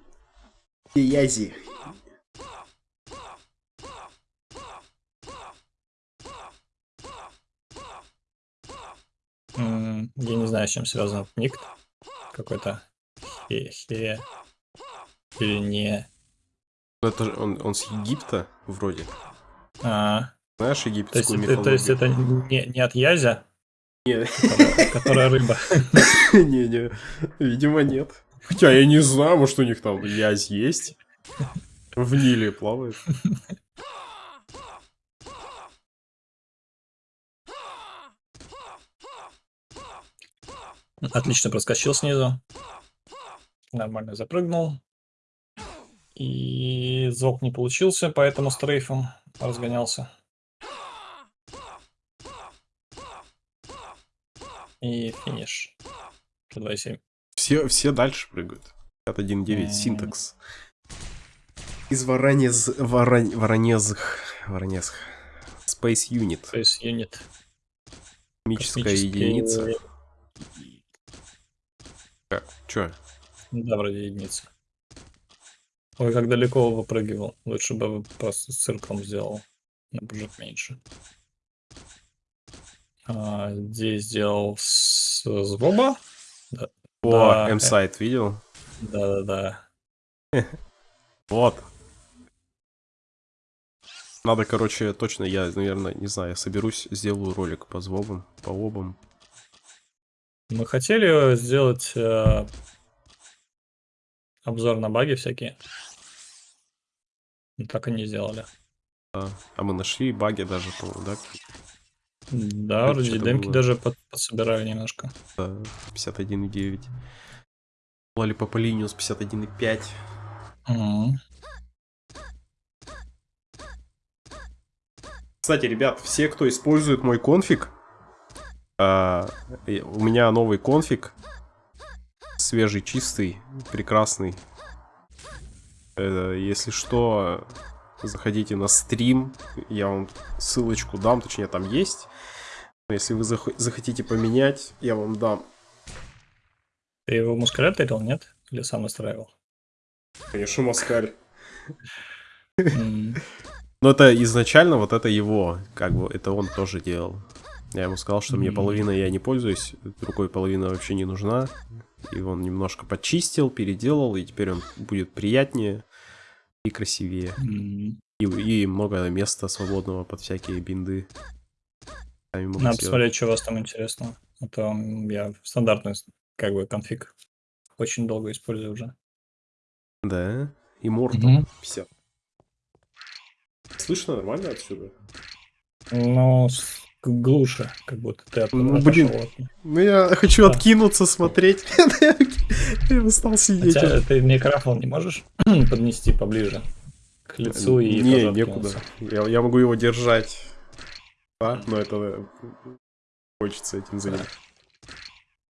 Язи. Я не знаю, с чем связан ник. Какой-то хе, хе или не. Ну, Это же он, он с Египта вроде. А, Знаешь то есть, египетскую это, то есть мифологию? это не, не от Язя, Не, которая, которая рыба. не, видимо нет. Хотя я не знаю, может у них там язь есть. В Ниле плавает. Отлично проскочил снизу. Нормально запрыгнул. И звук не получился, поэтому стрейфом разгонялся. И финиш. 2,7. Все, все дальше прыгают. 51.9, М. синтакс. Из Воронез... Ворон... Воронезх... Воронезх. Space Unit. Есть юнит. Космическая космический- единица. Так, чё? Да, вроде единица. Ой, как далеко выпрыгивал. Лучше бы просто с цирком сделал. На прыжок меньше. А, здесь сделал с звоба. О, Да, э. М-сайт видел? Да-да-да. Вот. Надо, короче, точно, я, наверное, не знаю, я соберусь, сделаю ролик по звобам, по обам. Мы хотели сделать э, обзор на баги всякие. Но так и не сделали. Да. А мы нашли баги даже, по-моему, да? Да, Это вроде демки было. даже под- подсобирали немножко. Да, 51.9. Lollipop Linux 51.5. Мгм. Кстати, ребят, все, кто использует мой конфиг, а, у меня новый конфиг, свежий, чистый, прекрасный. Э, если что, заходите на стрим, я вам ссылочку дам, точнее там есть. Если вы зах- захотите поменять, я вам дам. Ты его в мускулятор нет? Или сам настраивал? Конечно, Москаль. М, Но это изначально вот это его, как бы это он тоже делал. Я ему сказал, что мне половина я не пользуюсь, другой половина вообще не нужна. И он немножко почистил, переделал, и теперь он будет приятнее и красивее. И, и много места свободного под всякие бинды. Надо сделать. посмотреть, что у вас там интересного. А то я стандартный как бы конфиг очень долго использую уже. Да, и Мортал Мгм. 50. Слышно нормально отсюда? К- глуше, как будто ты Ну, блин. от- Ну я хочу Да. откинуться, смотреть. Я устал сидеть. Хотя ты микрофон не можешь поднести поближе к лицу и Не, некуда. Я, я могу его держать. Да, но это э, хочется этим заняться.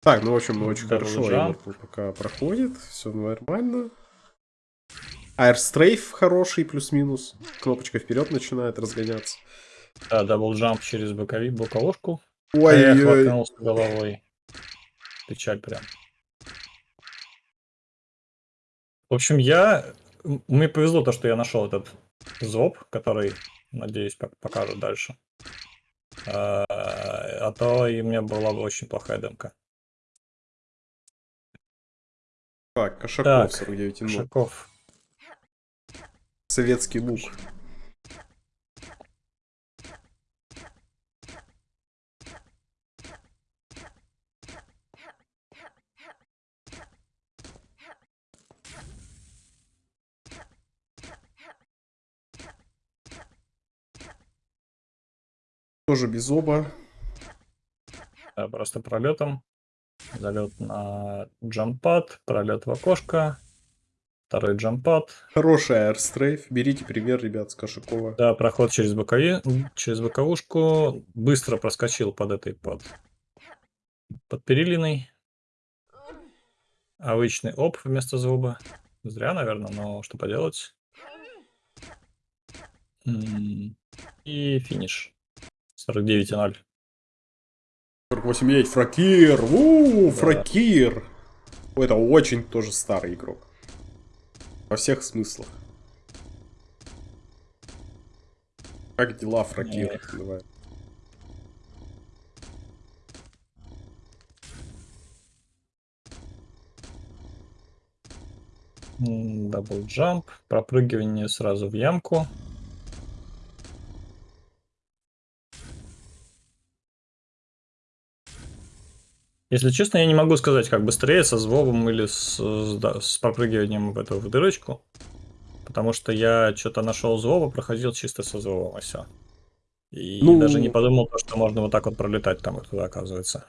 Так, ну в общем, очень хорошо. пока проходит, все нормально. Airstrafe хороший, плюс-минус. Кнопочка вперед начинает разгоняться. Да, double jump через бокови, боковушку. Ой, Эх, ой, воткнулся головой. Печаль прям. В общем, я... Мне повезло то, что я нашел этот ZOB, который, надеюсь, пок- покажет дальше. А а то и у меня была бы очень плохая демка. Так, Кошаков Так, 49 ну, Шаков. Советский лук. Тоже без оба. Да, просто пролетом. Залет на джампад, пролет в окошко. Второй джампад. Хороший аэрстрейф. Берите пример, ребят, с Кошакова. Да, проход через бокови, через боковушку. Быстро проскочил под этой, под, под перилиной. Обычный оп вместо зуба. Зря, наверное, но что поделать. И финиш. 49,0. 48 9 Фракир. У, Да. Фракир. Это очень тоже старый игрок. Во всех смыслах. Как дела, Фракир? Эх. Давай. Double jump. Пропрыгивание сразу в ямку. Если честно, я не могу сказать, как быстрее со ZOB ом или с, да, с пропрыгиванием в эту в дырочку. Потому что я что-то нашел ZOB а, проходил чисто со ZOB ом, и все. И Ну- даже не подумал, то, что можно вот так вот пролетать там вот туда, оказывается.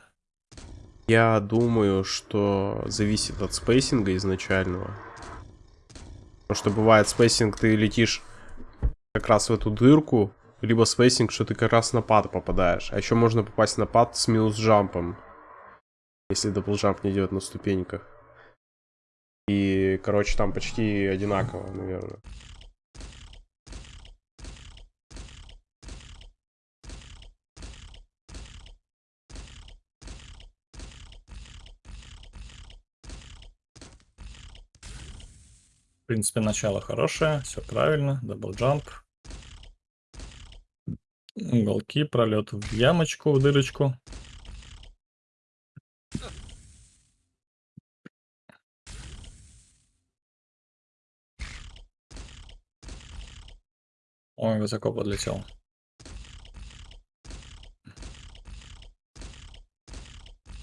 Я думаю, что зависит от spacing а изначального. Потому что бывает spacing, ты летишь как раз в эту дырку, либо spacing, что ты как раз на pad попадаешь. А еще можно попасть на pad с минус jump ом. Если double jump не идет на ступеньках. И, короче, там почти одинаково, наверное. В принципе, начало хорошее, все правильно, double jump. Уголки, пролет в ямочку, в дырочку. Ой, высоко подлетел.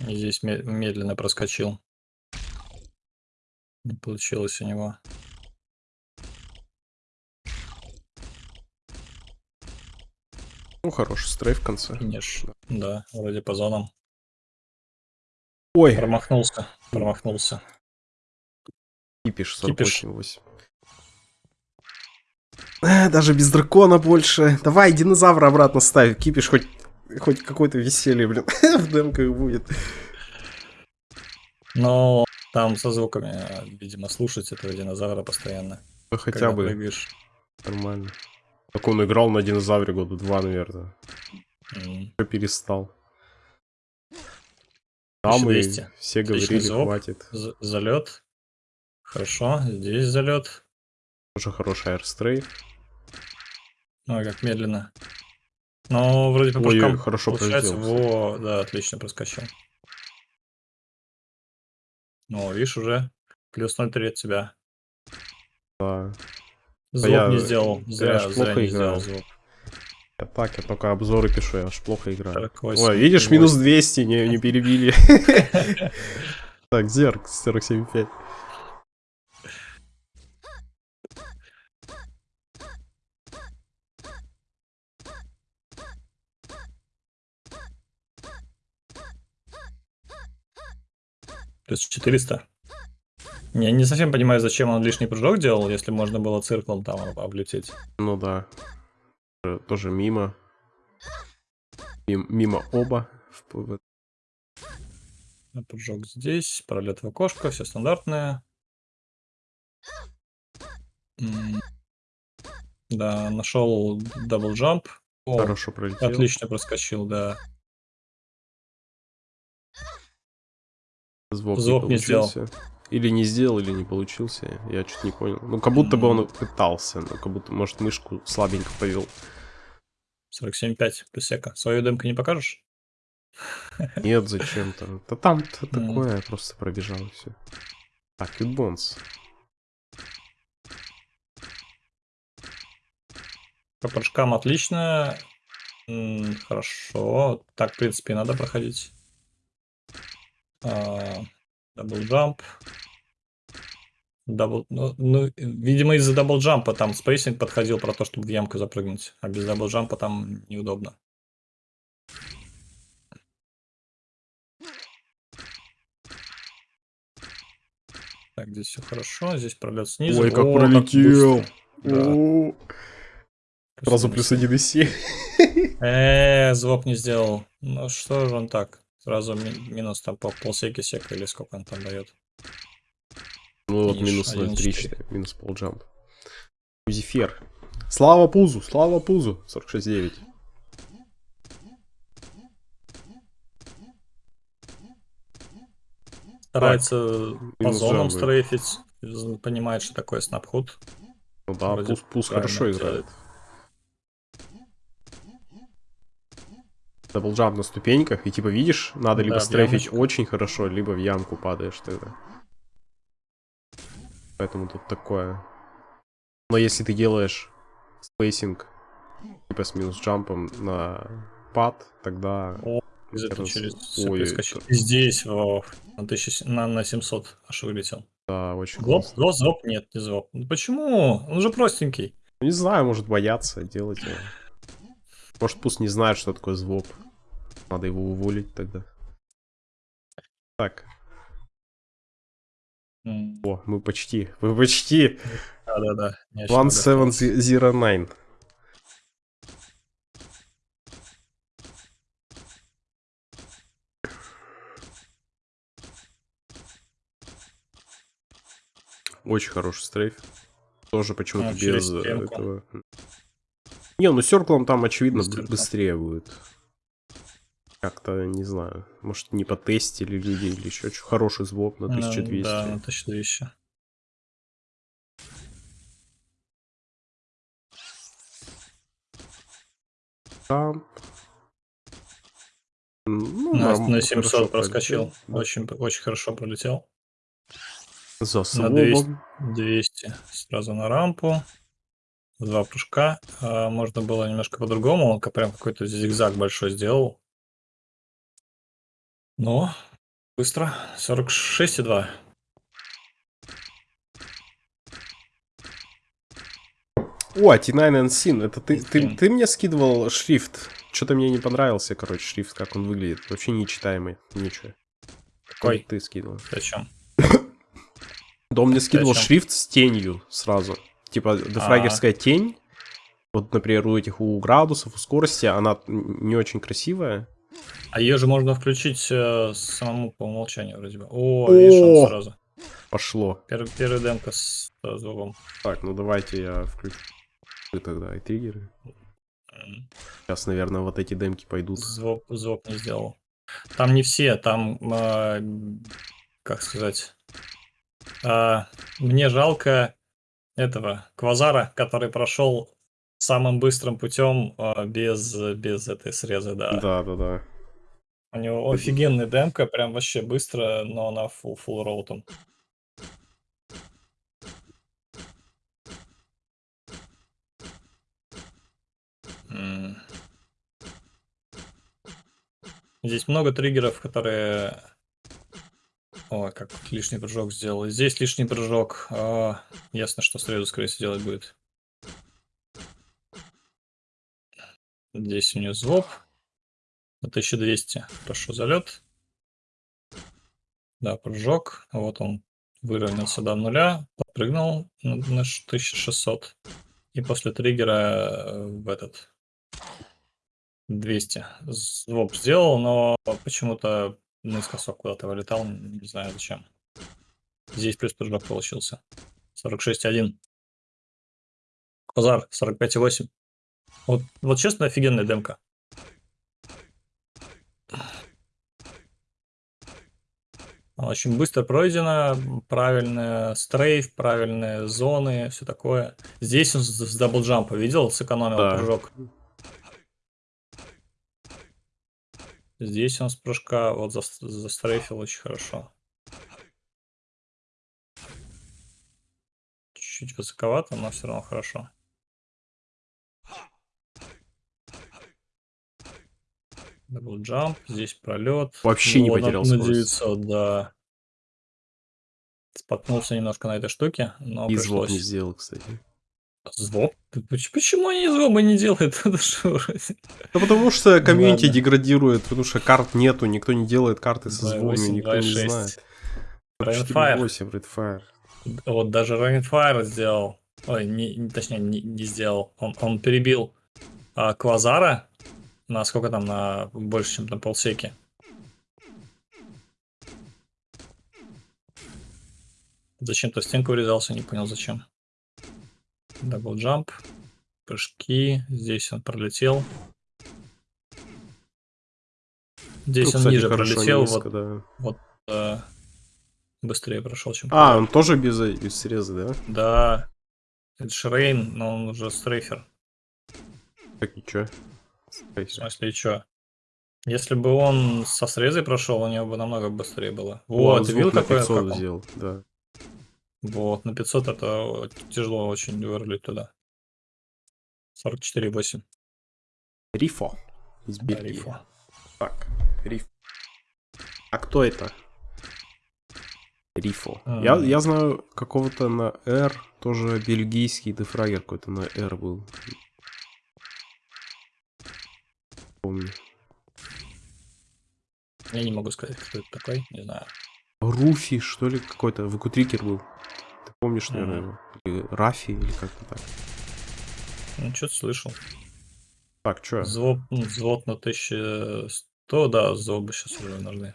И здесь ме- медленно проскочил. Не получилось у него. Ну, хороший стрейф в конце. Финиш. Да, вроде по зонам. Ой, Промахнулся. Промахнулся. Кипиш Кипиш. 48,8. Э, Даже без дракона больше. Давай, динозавра обратно ставь. Кипиш хоть, хоть какое-то веселье, блин, в демках будет. Но там со звуками, видимо, слушать этого динозавра постоянно. Ну, хотя бы прыгаешь. нормально. Так он играл на динозавре года два, наверное. М. Уже перестал. Там и 1200. все Отличный говорили, звук. хватит. З- Залет. Хорошо, здесь залет. Тоже хороший аирстрейф. Ой, как медленно. Но вроде по Ой, хорошо получается. Во, да, отлично проскочил. Ну, видишь, уже плюс 0,3 от тебя. Да. Звук я- не сделал. я Зря, ж зря плохо не сделал играл. звук. Я так, я только обзоры пишу, я аж плохо играю. 48, Ой, видишь, 8. минус 200, не, не перебили. Так, зерк, 47,5. Плюс 400. Я не совсем понимаю, зачем он лишний прыжок делал, если можно было circle ом там об- облететь. Ну да. Тоже мимо. Мим- Мимо OB а. А Прыжок здесь, пролет в окошко, все стандартное. Да, нашел double jump. О, Хорошо пролетел. отлично проскочил, да. Звук, Звук не не сделал. Или не сделал, или не получился. Я что-то не понял. Ну, как будто бы он пытался. Ну, как будто, может, мышку слабенько повел. 47.5 плюс сека. Свою демку не покажешь? Нет, зачем-то. Да там-то такое, я просто пробежал и все. Так, Кьюбонс. По прыжкам отлично. Хорошо. Так, в принципе, надо проходить. Double jump. Double, ну, ну, видимо, из-за double jump а там spacing подходил про то, чтобы в ямку запрыгнуть. А без double jump а там неудобно. Так, здесь все хорошо. Здесь пролет снизу. Ой, как О, пролетел. быстро. Да. Сразу плюс Плюс 1,7. Э, звук не сделал. Ну что же он так? Сразу ми- минус там по полсеки сека или сколько он там дает. Ну вот минус 0,3, 1,4. считай, минус полджамп. Узифер. Слава Пузу, слава Пузу. 46,9. Старается по зонам стрейфить. з- Понимает, что такое snaphud. Ну да, Вроде Пуз, Пуз хорошо делает. играет. Double jump на ступеньках, и типа видишь, надо либо Да, стрейфить очень хорошо, либо в ямку падаешь тогда. Поэтому тут такое. Но если ты делаешь spacing, типа с минус jump ом на pad, тогда... О, Раз- через ой, это- здесь во, на, 1000 на, на 700 аж вылетел. Да, очень Злоп, классно. злоп, нет, не злоп. Ну почему? Он же простенький. Не знаю, может бояться делать его. Может пусть не знает, что такое звук. Надо его уволить тогда. Так, М, о, мы почти, мы почти. Да-да-да. я ещё One могу seven остаться. zero nine. Очень хороший стрейф. Тоже почему-то А, без э, этого. Не, ну серклом там очевидно Без б- стенка. быстрее будет. Как-то, не знаю, может не потестили люди или еще что. Хороший звук на Ну, 1200. Да, на 1200. Там. Ну, На, норм- на хорошо 700 проскочил. пролетел. Очень, очень хорошо пролетел. За На свобом. 200. 200. Сразу на рампу. Два прыжка. А, можно было немножко по-другому. Он прям какой-то зигзаг большой сделал. Но быстро. 46,2. О, T9 Sin, это ты, ты, ты мне скидывал шрифт. Что-то мне не понравился, короче, шрифт, как он выглядит. Вообще нечитаемый, ничего. Какой? Ты скидывал. Зачем? Да он мне скидывал шрифт с тенью сразу. Типа, дефрагерская тень. Вот, например, у этих, у градусов, у скорости, она не очень красивая. А ее же можно включить э, самому по умолчанию вроде бы. О, видишь, О! он сразу. Пошло. Первый, первая демка с э, звуком. Так, ну давайте я включу тогда и триггеры. Сейчас, наверное, вот эти демки пойдут. Звук, звук не сделал. Там не все, там, э, как сказать, а, мне жалко этого Квазара, который прошел самым быстрым путем а, без, без этой срезы, да. Да, да, да. У него офигенная демка, прям вообще быстро, но она full, full роутом. Здесь много триггеров, которые... Ой, как лишний прыжок сделал. Здесь лишний прыжок. А, ясно, что срезу, скорее всего, делать будет. Здесь у нее звоп. На 1200. Прошу залет. Да, прыжок. Вот он выровнялся до нуля. Подпрыгнул на на ш- 1600. И после триггера э, в этот 200. Звоп сделал, но почему-то наискосок куда-то вылетал. Не знаю зачем. Здесь плюс прыжок получился. 46,1. Квазар 45,8. Вот, вот честно, офигенная демка. Очень быстро пройдена, правильный стрейф, правильные зоны, все такое. Здесь он с, с даблджампа видел, сэкономил Да. прыжок. Здесь он с прыжка вот зас- застрейфил очень хорошо. Чуть-чуть высоковато, но все равно хорошо. Дабл джамп, здесь пролет. Вообще не Вот потерял на скорость. 900, да. Споткнулся немножко на этой штуке, но И звук не пришлось. сделал, кстати. Звук? Поч- Почему они звука не делают? Ну потому что комьюнити деградирует, потому что карт нету, никто не делает карты со 2.8, звуками, никто не 2.6. знает. Rainfire. 4.8 Redfire. Вот даже Rainfire сделал. Ой, не, не- точнее, не, не сделал. Он, он перебил а, Квазара на сколько там, на больше, чем на полсеки. Зачем-то стенку врезался, не понял зачем. Double jump. Прыжки. Здесь он пролетел. Здесь Ну, он кстати, ниже пролетел, низко, вот да. э, быстрее прошел, чем А, он тоже без, без среза, да? Да. Это Шрейн, но он уже стрейфер. Так и чё? В смысле, что? Если бы он со срезой прошел, у него бы намного быстрее было. Вот, он ты видел, какой 500 как он? сделал, да. Вот, на 500 это тяжело очень вырулить туда. 44,8. Рифо из Да, Бельгии. рифа. Так, Риф. А кто это? Рифо. А. Я, я знаю какого-то на R, тоже бельгийский дефрагер какой-то на R был. Помню. Я не могу сказать, кто это такой, не знаю. Руфи, что ли, какой-то, Выкутрикер был. Ты помнишь, наверное, его? Или Рафи, или как-то так. Ну, что-то слышал. Так, чё? Взвод, взвод на 1100, да, зобы сейчас уже нужны.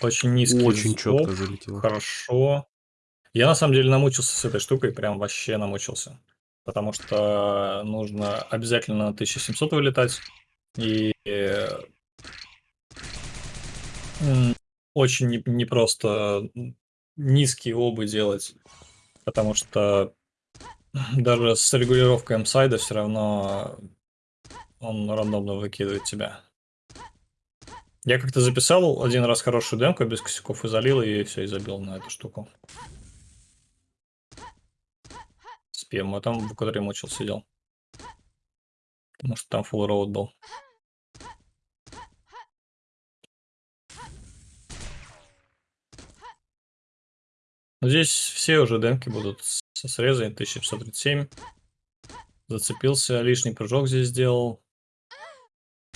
Очень низкий Очень взвод. четко залетело. Хорошо. Я на самом деле намучился с этой штукой, прям вообще намучился. Потому что нужно обязательно на 1700 вылетать. И очень не- непросто низкие обы делать. Потому что даже с регулировкой М-сайда все равно он рандомно выкидывает тебя. Я как-то записал один раз хорошую демку без косяков и залил, и все, и забил на эту штуку. С PM, там, в который мучил, сидел. Потому что там full road был. Ну, здесь все уже демки будут со срезами 1737. Зацепился, лишний прыжок здесь сделал.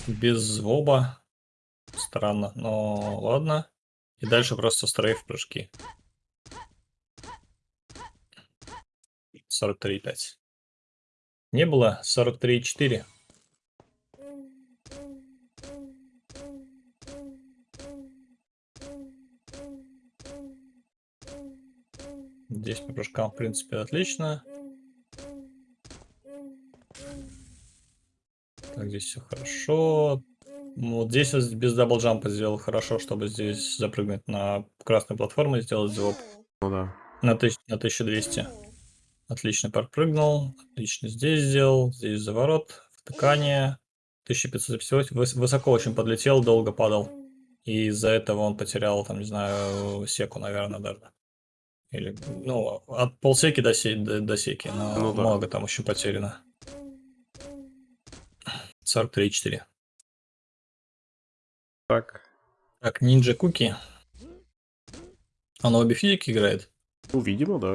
Без оба. Странно, но ладно. И дальше просто стрейф прыжки. 43,5. Не было 43,4. Здесь по прыжкам, в принципе, отлично. Так, здесь все хорошо. Ну, Вот здесь вот без даблджампа сделал хорошо, чтобы здесь запрыгнуть на красную платформу и сделать звук Ну да. на, тысяч- на 1200. Отлично подпрыгнул. Отлично здесь сделал. Здесь заворот. Втыкание. 1558. Выс- Высоко очень подлетел, долго падал. И из-за этого он потерял, там, не знаю, секу, наверное, даже. Или, ну, от полсеки до, се- до, до секи, но Ну да. много там еще потеряно. 43,4. Так. Так, Ninja Cookie. Он в обе физики играет. Ну, видимо, да.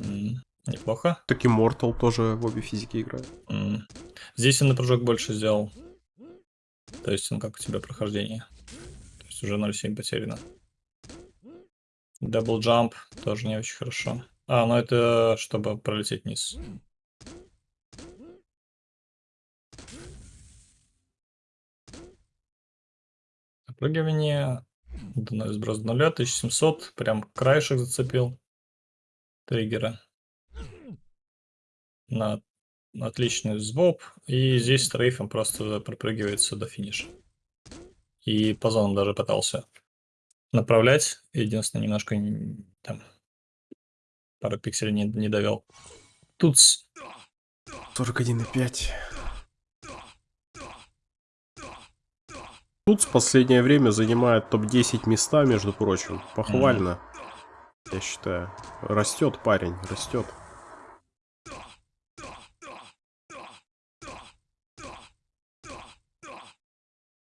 М, Неплохо. Так Immortal тоже в обе физики играет. М. Здесь он на прыжок больше сделал. То есть он как у тебя прохождение. То есть уже 0,7 потеряно. Double jump тоже не очень хорошо. А, ну это чтобы пролететь вниз. Запрыгивание. Дно- Сброс до нуля, 1700. Прям краешек зацепил. Триггера. На отличный звоп. И здесь стрейфом просто пропрыгивается до финиша. И по зонам даже пытался направлять. Единственное, немножко там пару пикселей не, не довел. Тут с- 41,5. Тут в последнее время занимает топ-10 места, между прочим. Похвально. Я считаю. Растет парень, растет.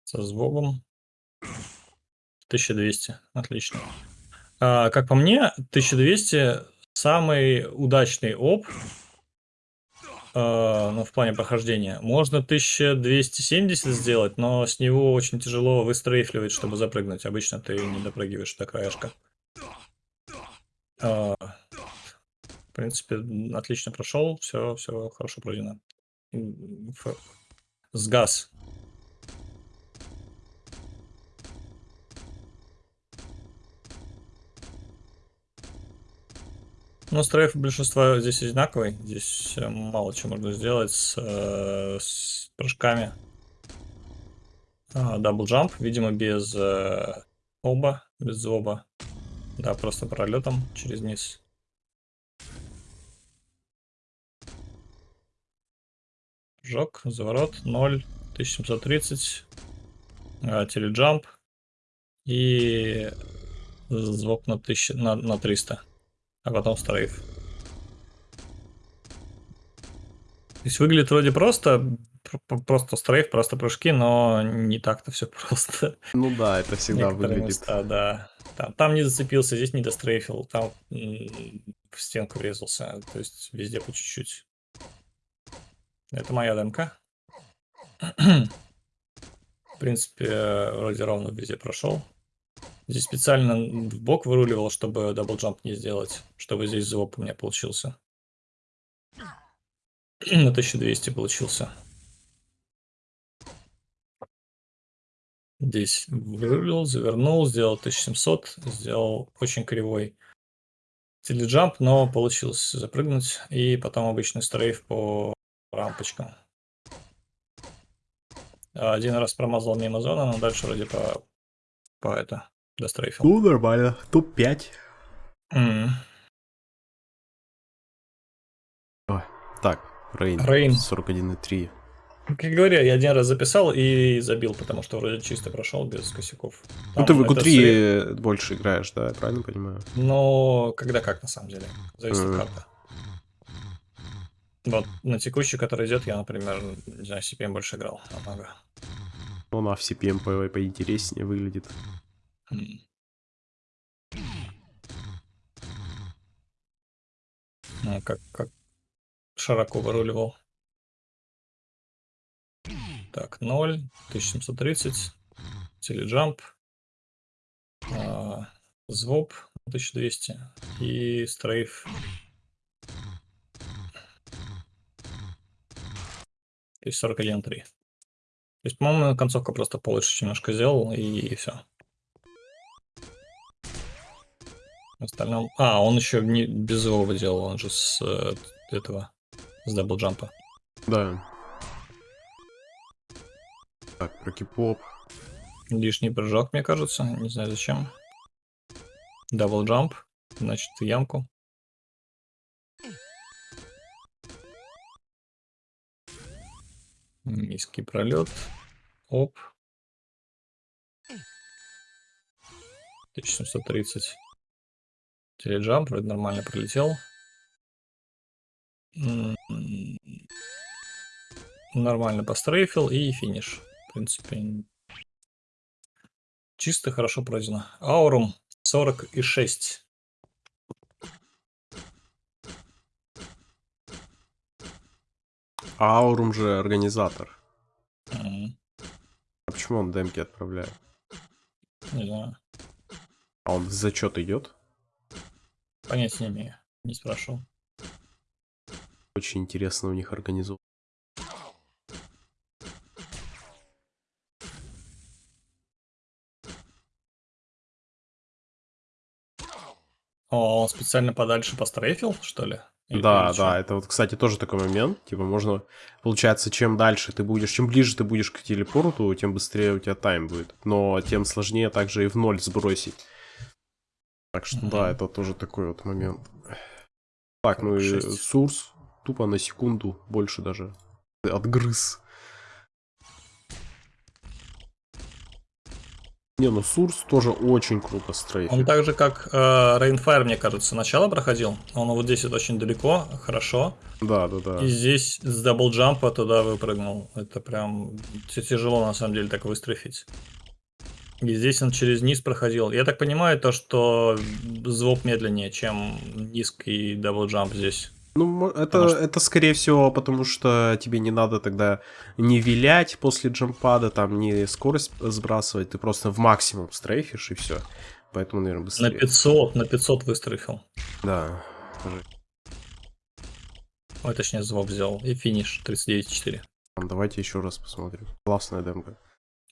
со звобом. 1200. Отлично. А, как по мне, 1200 самый удачный оп. а, ну, в плане прохождения. Можно 1270 сделать, но с него очень тяжело выстрейфливать, чтобы запрыгнуть. Обычно ты не допрыгиваешь до краешка. А, в принципе, отлично прошел. Все, все хорошо пройдено. М, ф- Сгаз. Ну, стрейф большинства здесь одинаковый. Здесь э, мало чего можно сделать с, э, с прыжками. Double jump, видимо, без э, оба, без зоба. Да, просто пролетом через низ. Прыжок, заворот, 0, 1730. э, теледжамп. И звук на, 1000, на, на 300 а потом стрейф. То есть выглядит вроде просто, пр- пр- просто стрейф, просто прыжки, но не так-то все просто. Ну да, это всегда Некоторые выглядит. места, да. Там, там не зацепился, здесь не дострейфил, там в стенку врезался. То есть везде по чуть-чуть. Это моя демка. В принципе, вроде ровно везде прошел. Здесь специально в бок выруливал, чтобы double jump не сделать, чтобы здесь звук у меня получился. На 1200 получился. Здесь вырулил, завернул, сделал 1700, сделал очень кривой теледжамп, но получилось запрыгнуть. И потом обычный стрейф по рампочкам. Один раз промазал мимо зоны, но дальше вроде по, по это, дострейфил. Ну, нормально. Топ-5. М. Так, Рейн. Рейн. 41,3. Как говоря, я один раз записал и забил, потому что вроде чисто прошел без косяков. Ну, Там ты в это ИКУ-3 больше играешь, да, я правильно понимаю? Но когда как, на самом деле. Зависит Мгм. от карты. Вот на текущий, который идет, я, например, не знаю, CPM больше играл намного. Ну, она в CPM по- поинтереснее выглядит. А, как, как широко выруливал. Так, 0, 1730, теледжамп, а, звоб 1200 и стрейф 1041 3. То есть, по-моему, концовка просто получше немножко сделал и, и все. В остальном... А, он еще не без его делал, он же с э, этого, с даблджампа. Да. Так, про кипоп. Лишний прыжок, мне кажется, не знаю зачем. Дабл джамп, значит, ямку. Низкий пролет. Оп. 1730. Теледжамп, вроде нормально пролетел. Нормально пострейфил и финиш. В принципе, чисто хорошо пройдено. Аурум 46. А Аурум же организатор. М, А почему он демки отправляет? Не знаю. А он в зачет идет? Понятия не имею. Не спрашивал. Очень интересно у них организовано. О, он специально подальше пострейфил, что ли? Или Да, да, это вот, кстати, тоже такой момент. Типа, можно, получается, чем дальше ты будешь, чем ближе ты будешь к телепорту, тем быстрее у тебя тайм будет. Но тем сложнее также и в ноль сбросить. Так что да, это тоже такой вот момент. Так, ну и 46. Сурс тупо на секунду больше даже отгрыз. Не, ну Сурс тоже очень круто Он стрейфит. так же, как э, Rainfire, мне кажется, начало проходил. Он вот здесь вот очень далеко, хорошо. Да, да, да. И здесь с double jump а туда выпрыгнул. Это прям тяжело на самом деле так выстрефить. И здесь он через низ проходил. Я так понимаю, то, что звук медленнее, чем низкий double jump здесь. Ну, это, Потому что- это скорее всего, потому что тебе не надо тогда не вилять после jump pad а, там не скорость сбрасывать, ты просто в максимум стрейфишь и все. Поэтому, наверное, На быстрее. 500, на 500 выстрефил. Да. Ой, точнее, звук взял. И финиш 39.4. Ладно, Давайте еще раз посмотрим. Классная демка.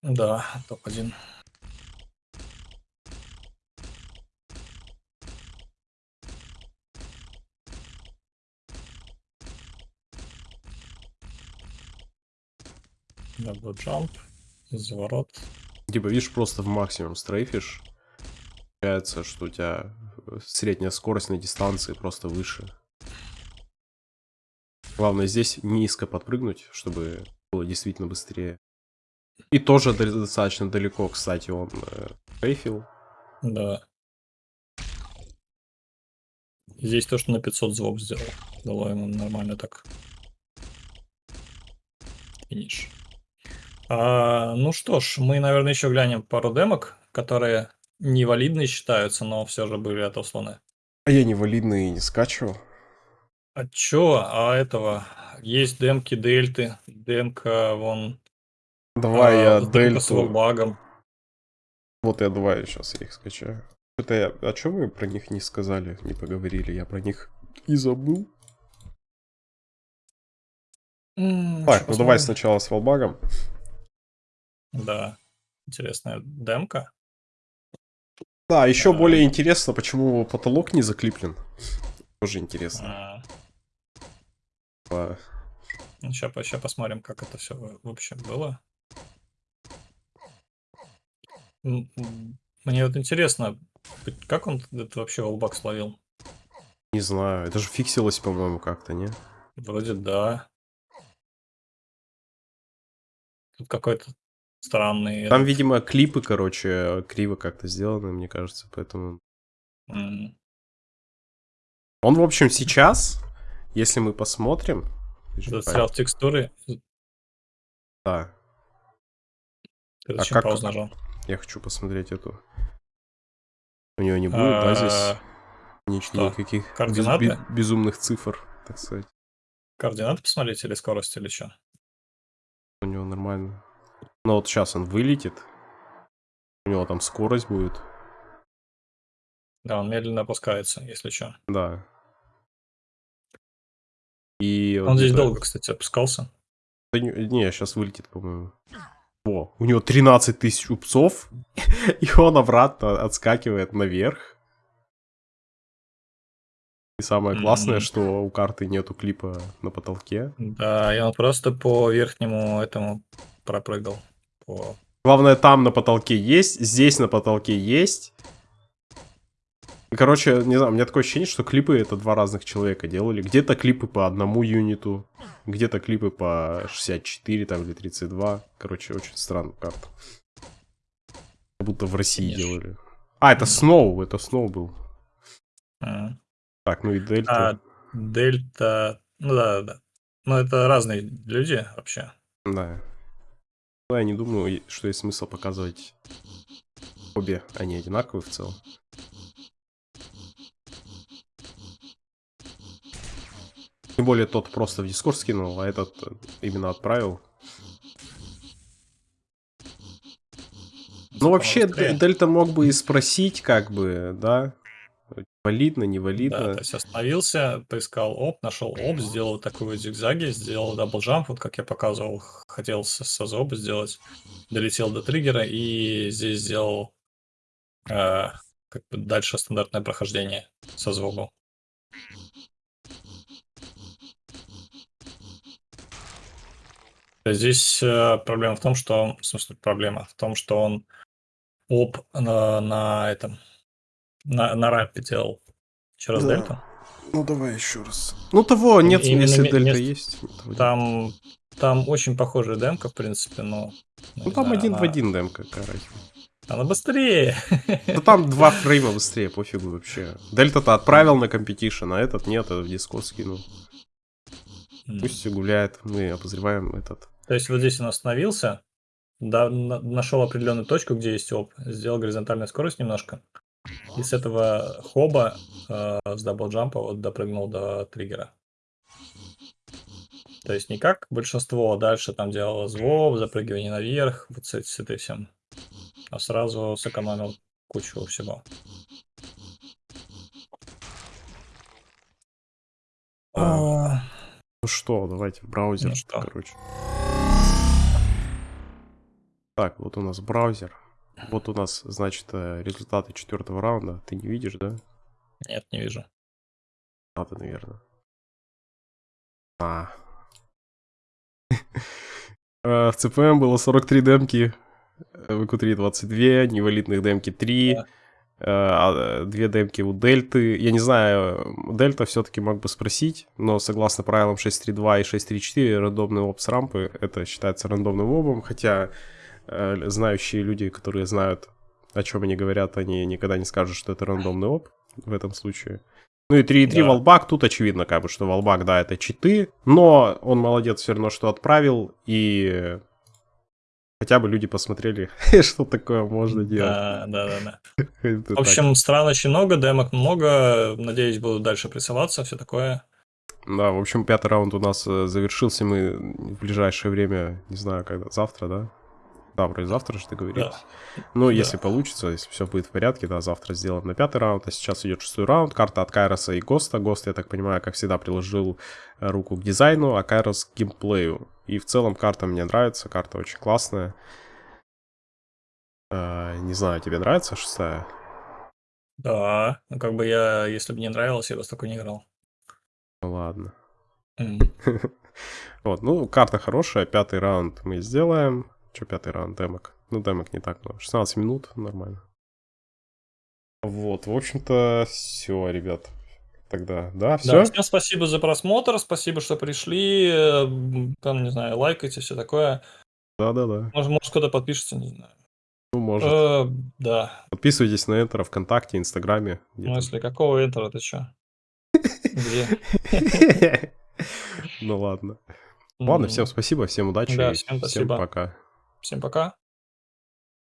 Да, топ-1. Double jump, заворот. Типа, видишь, просто в максимум стрейфишь. Получается, что у тебя э, средняя скорость на дистанции просто выше. Главное здесь низко подпрыгнуть, чтобы было действительно быстрее. И тоже до- достаточно далеко, кстати, он э, стрейфил. Да. Здесь то, что на 500 звук сделал. Дало ему нормально так. Финиш. А, ну что ж, мы, наверное, еще глянем пару демок, которые невалидные считаются, но все же были отосланы. А я не валидный и не скачивал. А чё? А этого? Есть демки дельты. Демка вон... Давай а, я демка с дельту. багом. Вот я давай сейчас я их скачаю. Это я... А что вы про них не сказали, не поговорили? Я про них и забыл. М, Так, ну давай посмотрим. сначала с валбагом. Да, интересная демка. Да, еще А. более интересно, почему потолок не заклиплен. Тоже интересно. А, Сейчас, сейчас посмотрим, как это все вообще было. Мне вот интересно, как он это вообще волбак словил? Не знаю, это же фиксилось, по-моему, как-то, не? Вроде да. Тут какой-то странный... Там, видимо, клипы, короче, криво как-то сделаны, мне кажется, поэтому... м, Он, в общем, сейчас, если мы посмотрим... застрял в текстуры. Да, Ты А как- паузу нажал? я хочу посмотреть эту. У него не будет, да, А, здесь? Что? Никаких Координаты? бе- безумных цифр, так сказать. Координаты посмотреть или скорость или что? У него нормально. Но вот сейчас он вылетит. У него там скорость будет. Да, он медленно опускается, если что. Да. И Он здесь где-то- долго, кстати, опускался. Да не, не, сейчас вылетит, по-моему. О, у него 13 тысяч упцов, и он обратно отскакивает наверх. И самое классное, что у карты нету клипа на потолке. Да, и он просто по верхнему этому пропрыгал. По... Главное, там на потолке есть, здесь на потолке есть. Короче, не знаю, у меня такое ощущение, что клипы это два разных человека делали. Где-то клипы по одному юниту, где-то клипы по 64 там или 32. Короче, очень странная карта. Как будто в России Конечно. делали. А, это Сноу, это Сноу был. а. Так, ну и Дельта. А, Дельта... Ну да, да, да. Ну это разные люди вообще. Да. Ну, я не думаю, что есть смысл показывать обе. Они одинаковые в целом. Тем более тот просто в Дискорд скинул, а этот э, именно отправил. Ну, вообще, Дельта мог бы и спросить, как бы, да? Валидно, не Да, то есть остановился, поискал OB, нашел OB, сделал такой вот зигзаги, сделал double jump, вот как я показывал, хотел с, с OB сделать, долетел до триггера и здесь сделал э, как бы дальше стандартное прохождение со звуку. Здесь э, проблема в том, что... В смысле, проблема в том, что он оп на, на этом... На, на рампе делал. Еще раз Да. дельту. Ну, давай еще раз. Ну, того нет, Именно если ме- Дельта есть. Там, там очень похожая демка, в принципе, но... Ну, там один в один демка, разница. Она быстрее. Да там два фрейма быстрее, пофигу вообще. Дельта-то отправил на competition, а этот нет, этот в Дискорд скинул. Пусть гуляет, мы обозреваем этот. То есть вот здесь он остановился, да, на- нашел определенную точку, где есть OB, сделал горизонтальную скорость немножко, и с этого OB э, с double jump а вот допрыгнул до триггера. То есть не как большинство дальше там делало звук, запрыгивание наверх, вот с, с этой всем, а сразу сэкономил кучу всего. А, Ну что, давайте в браузер, Ну что? короче. Так, вот у нас браузер. Вот у нас, значит, э, результаты четвертого раунда. Ты не видишь, да? Нет, не вижу. Надо, наверное. А. Э, В ЦПМ было 43 демки, э, в q 22, невалидных демки 3, Да. э, а, две демки у Дельты. Я не знаю, Дельта все-таки мог бы спросить, но согласно правилам 6.3.2 и 6.3.4 рандомный опс рампы это считается рандомным обом, хотя знающие люди, которые знают, о чем они говорят, они никогда не скажут, что это рандомный оп в этом случае. Ну и 3.3 Да. Валбак, тут очевидно, как бы, что Валбак, да, это читы, но он молодец все равно, что отправил, и хотя бы люди посмотрели, что такое можно делать. Да, да, да, да. В общем, стран очень много, демок много. Надеюсь, будут дальше прессоваться, все такое. Да, в общем, пятый раунд у нас э, завершился, мы в ближайшее время, не знаю, когда, завтра, да? Да, вроде завтра же договорились. Ну, Да. если получится, если все будет в порядке, да, завтра сделаем на пятый раунд, а сейчас идет шестой раунд, карта от Кайроса и Госта. Гост, я так понимаю, как всегда, приложил э, руку к дизайну, а Кайрос к геймплею. И в целом карта мне нравится, карта очень классная. Э, не знаю, тебе нравится шестая? Да, ну как бы я, если бы не нравилось, я бы столько не играл. Ну ладно. М. Вот, ну, карта хорошая, пятый раунд мы сделаем. Че пятый раунд, демок? Ну, демок не так много. 16 минут, нормально. Вот, в общем-то, все, ребят. Тогда, да, все? Да, всем спасибо за просмотр, спасибо, что пришли. э, Там, не знаю, лайкайте, все такое. Да-да-да. Может, может кто-то подпишется, не знаю. Ну, может. Э, да. Подписывайтесь на Энтера ВКонтакте, Инстаграме. В где-то. смысле, какого энтера ты чё? Где? Ну ладно. Ладно, всем спасибо, всем удачи. Да, всем всем спасибо. пока. Всем пока.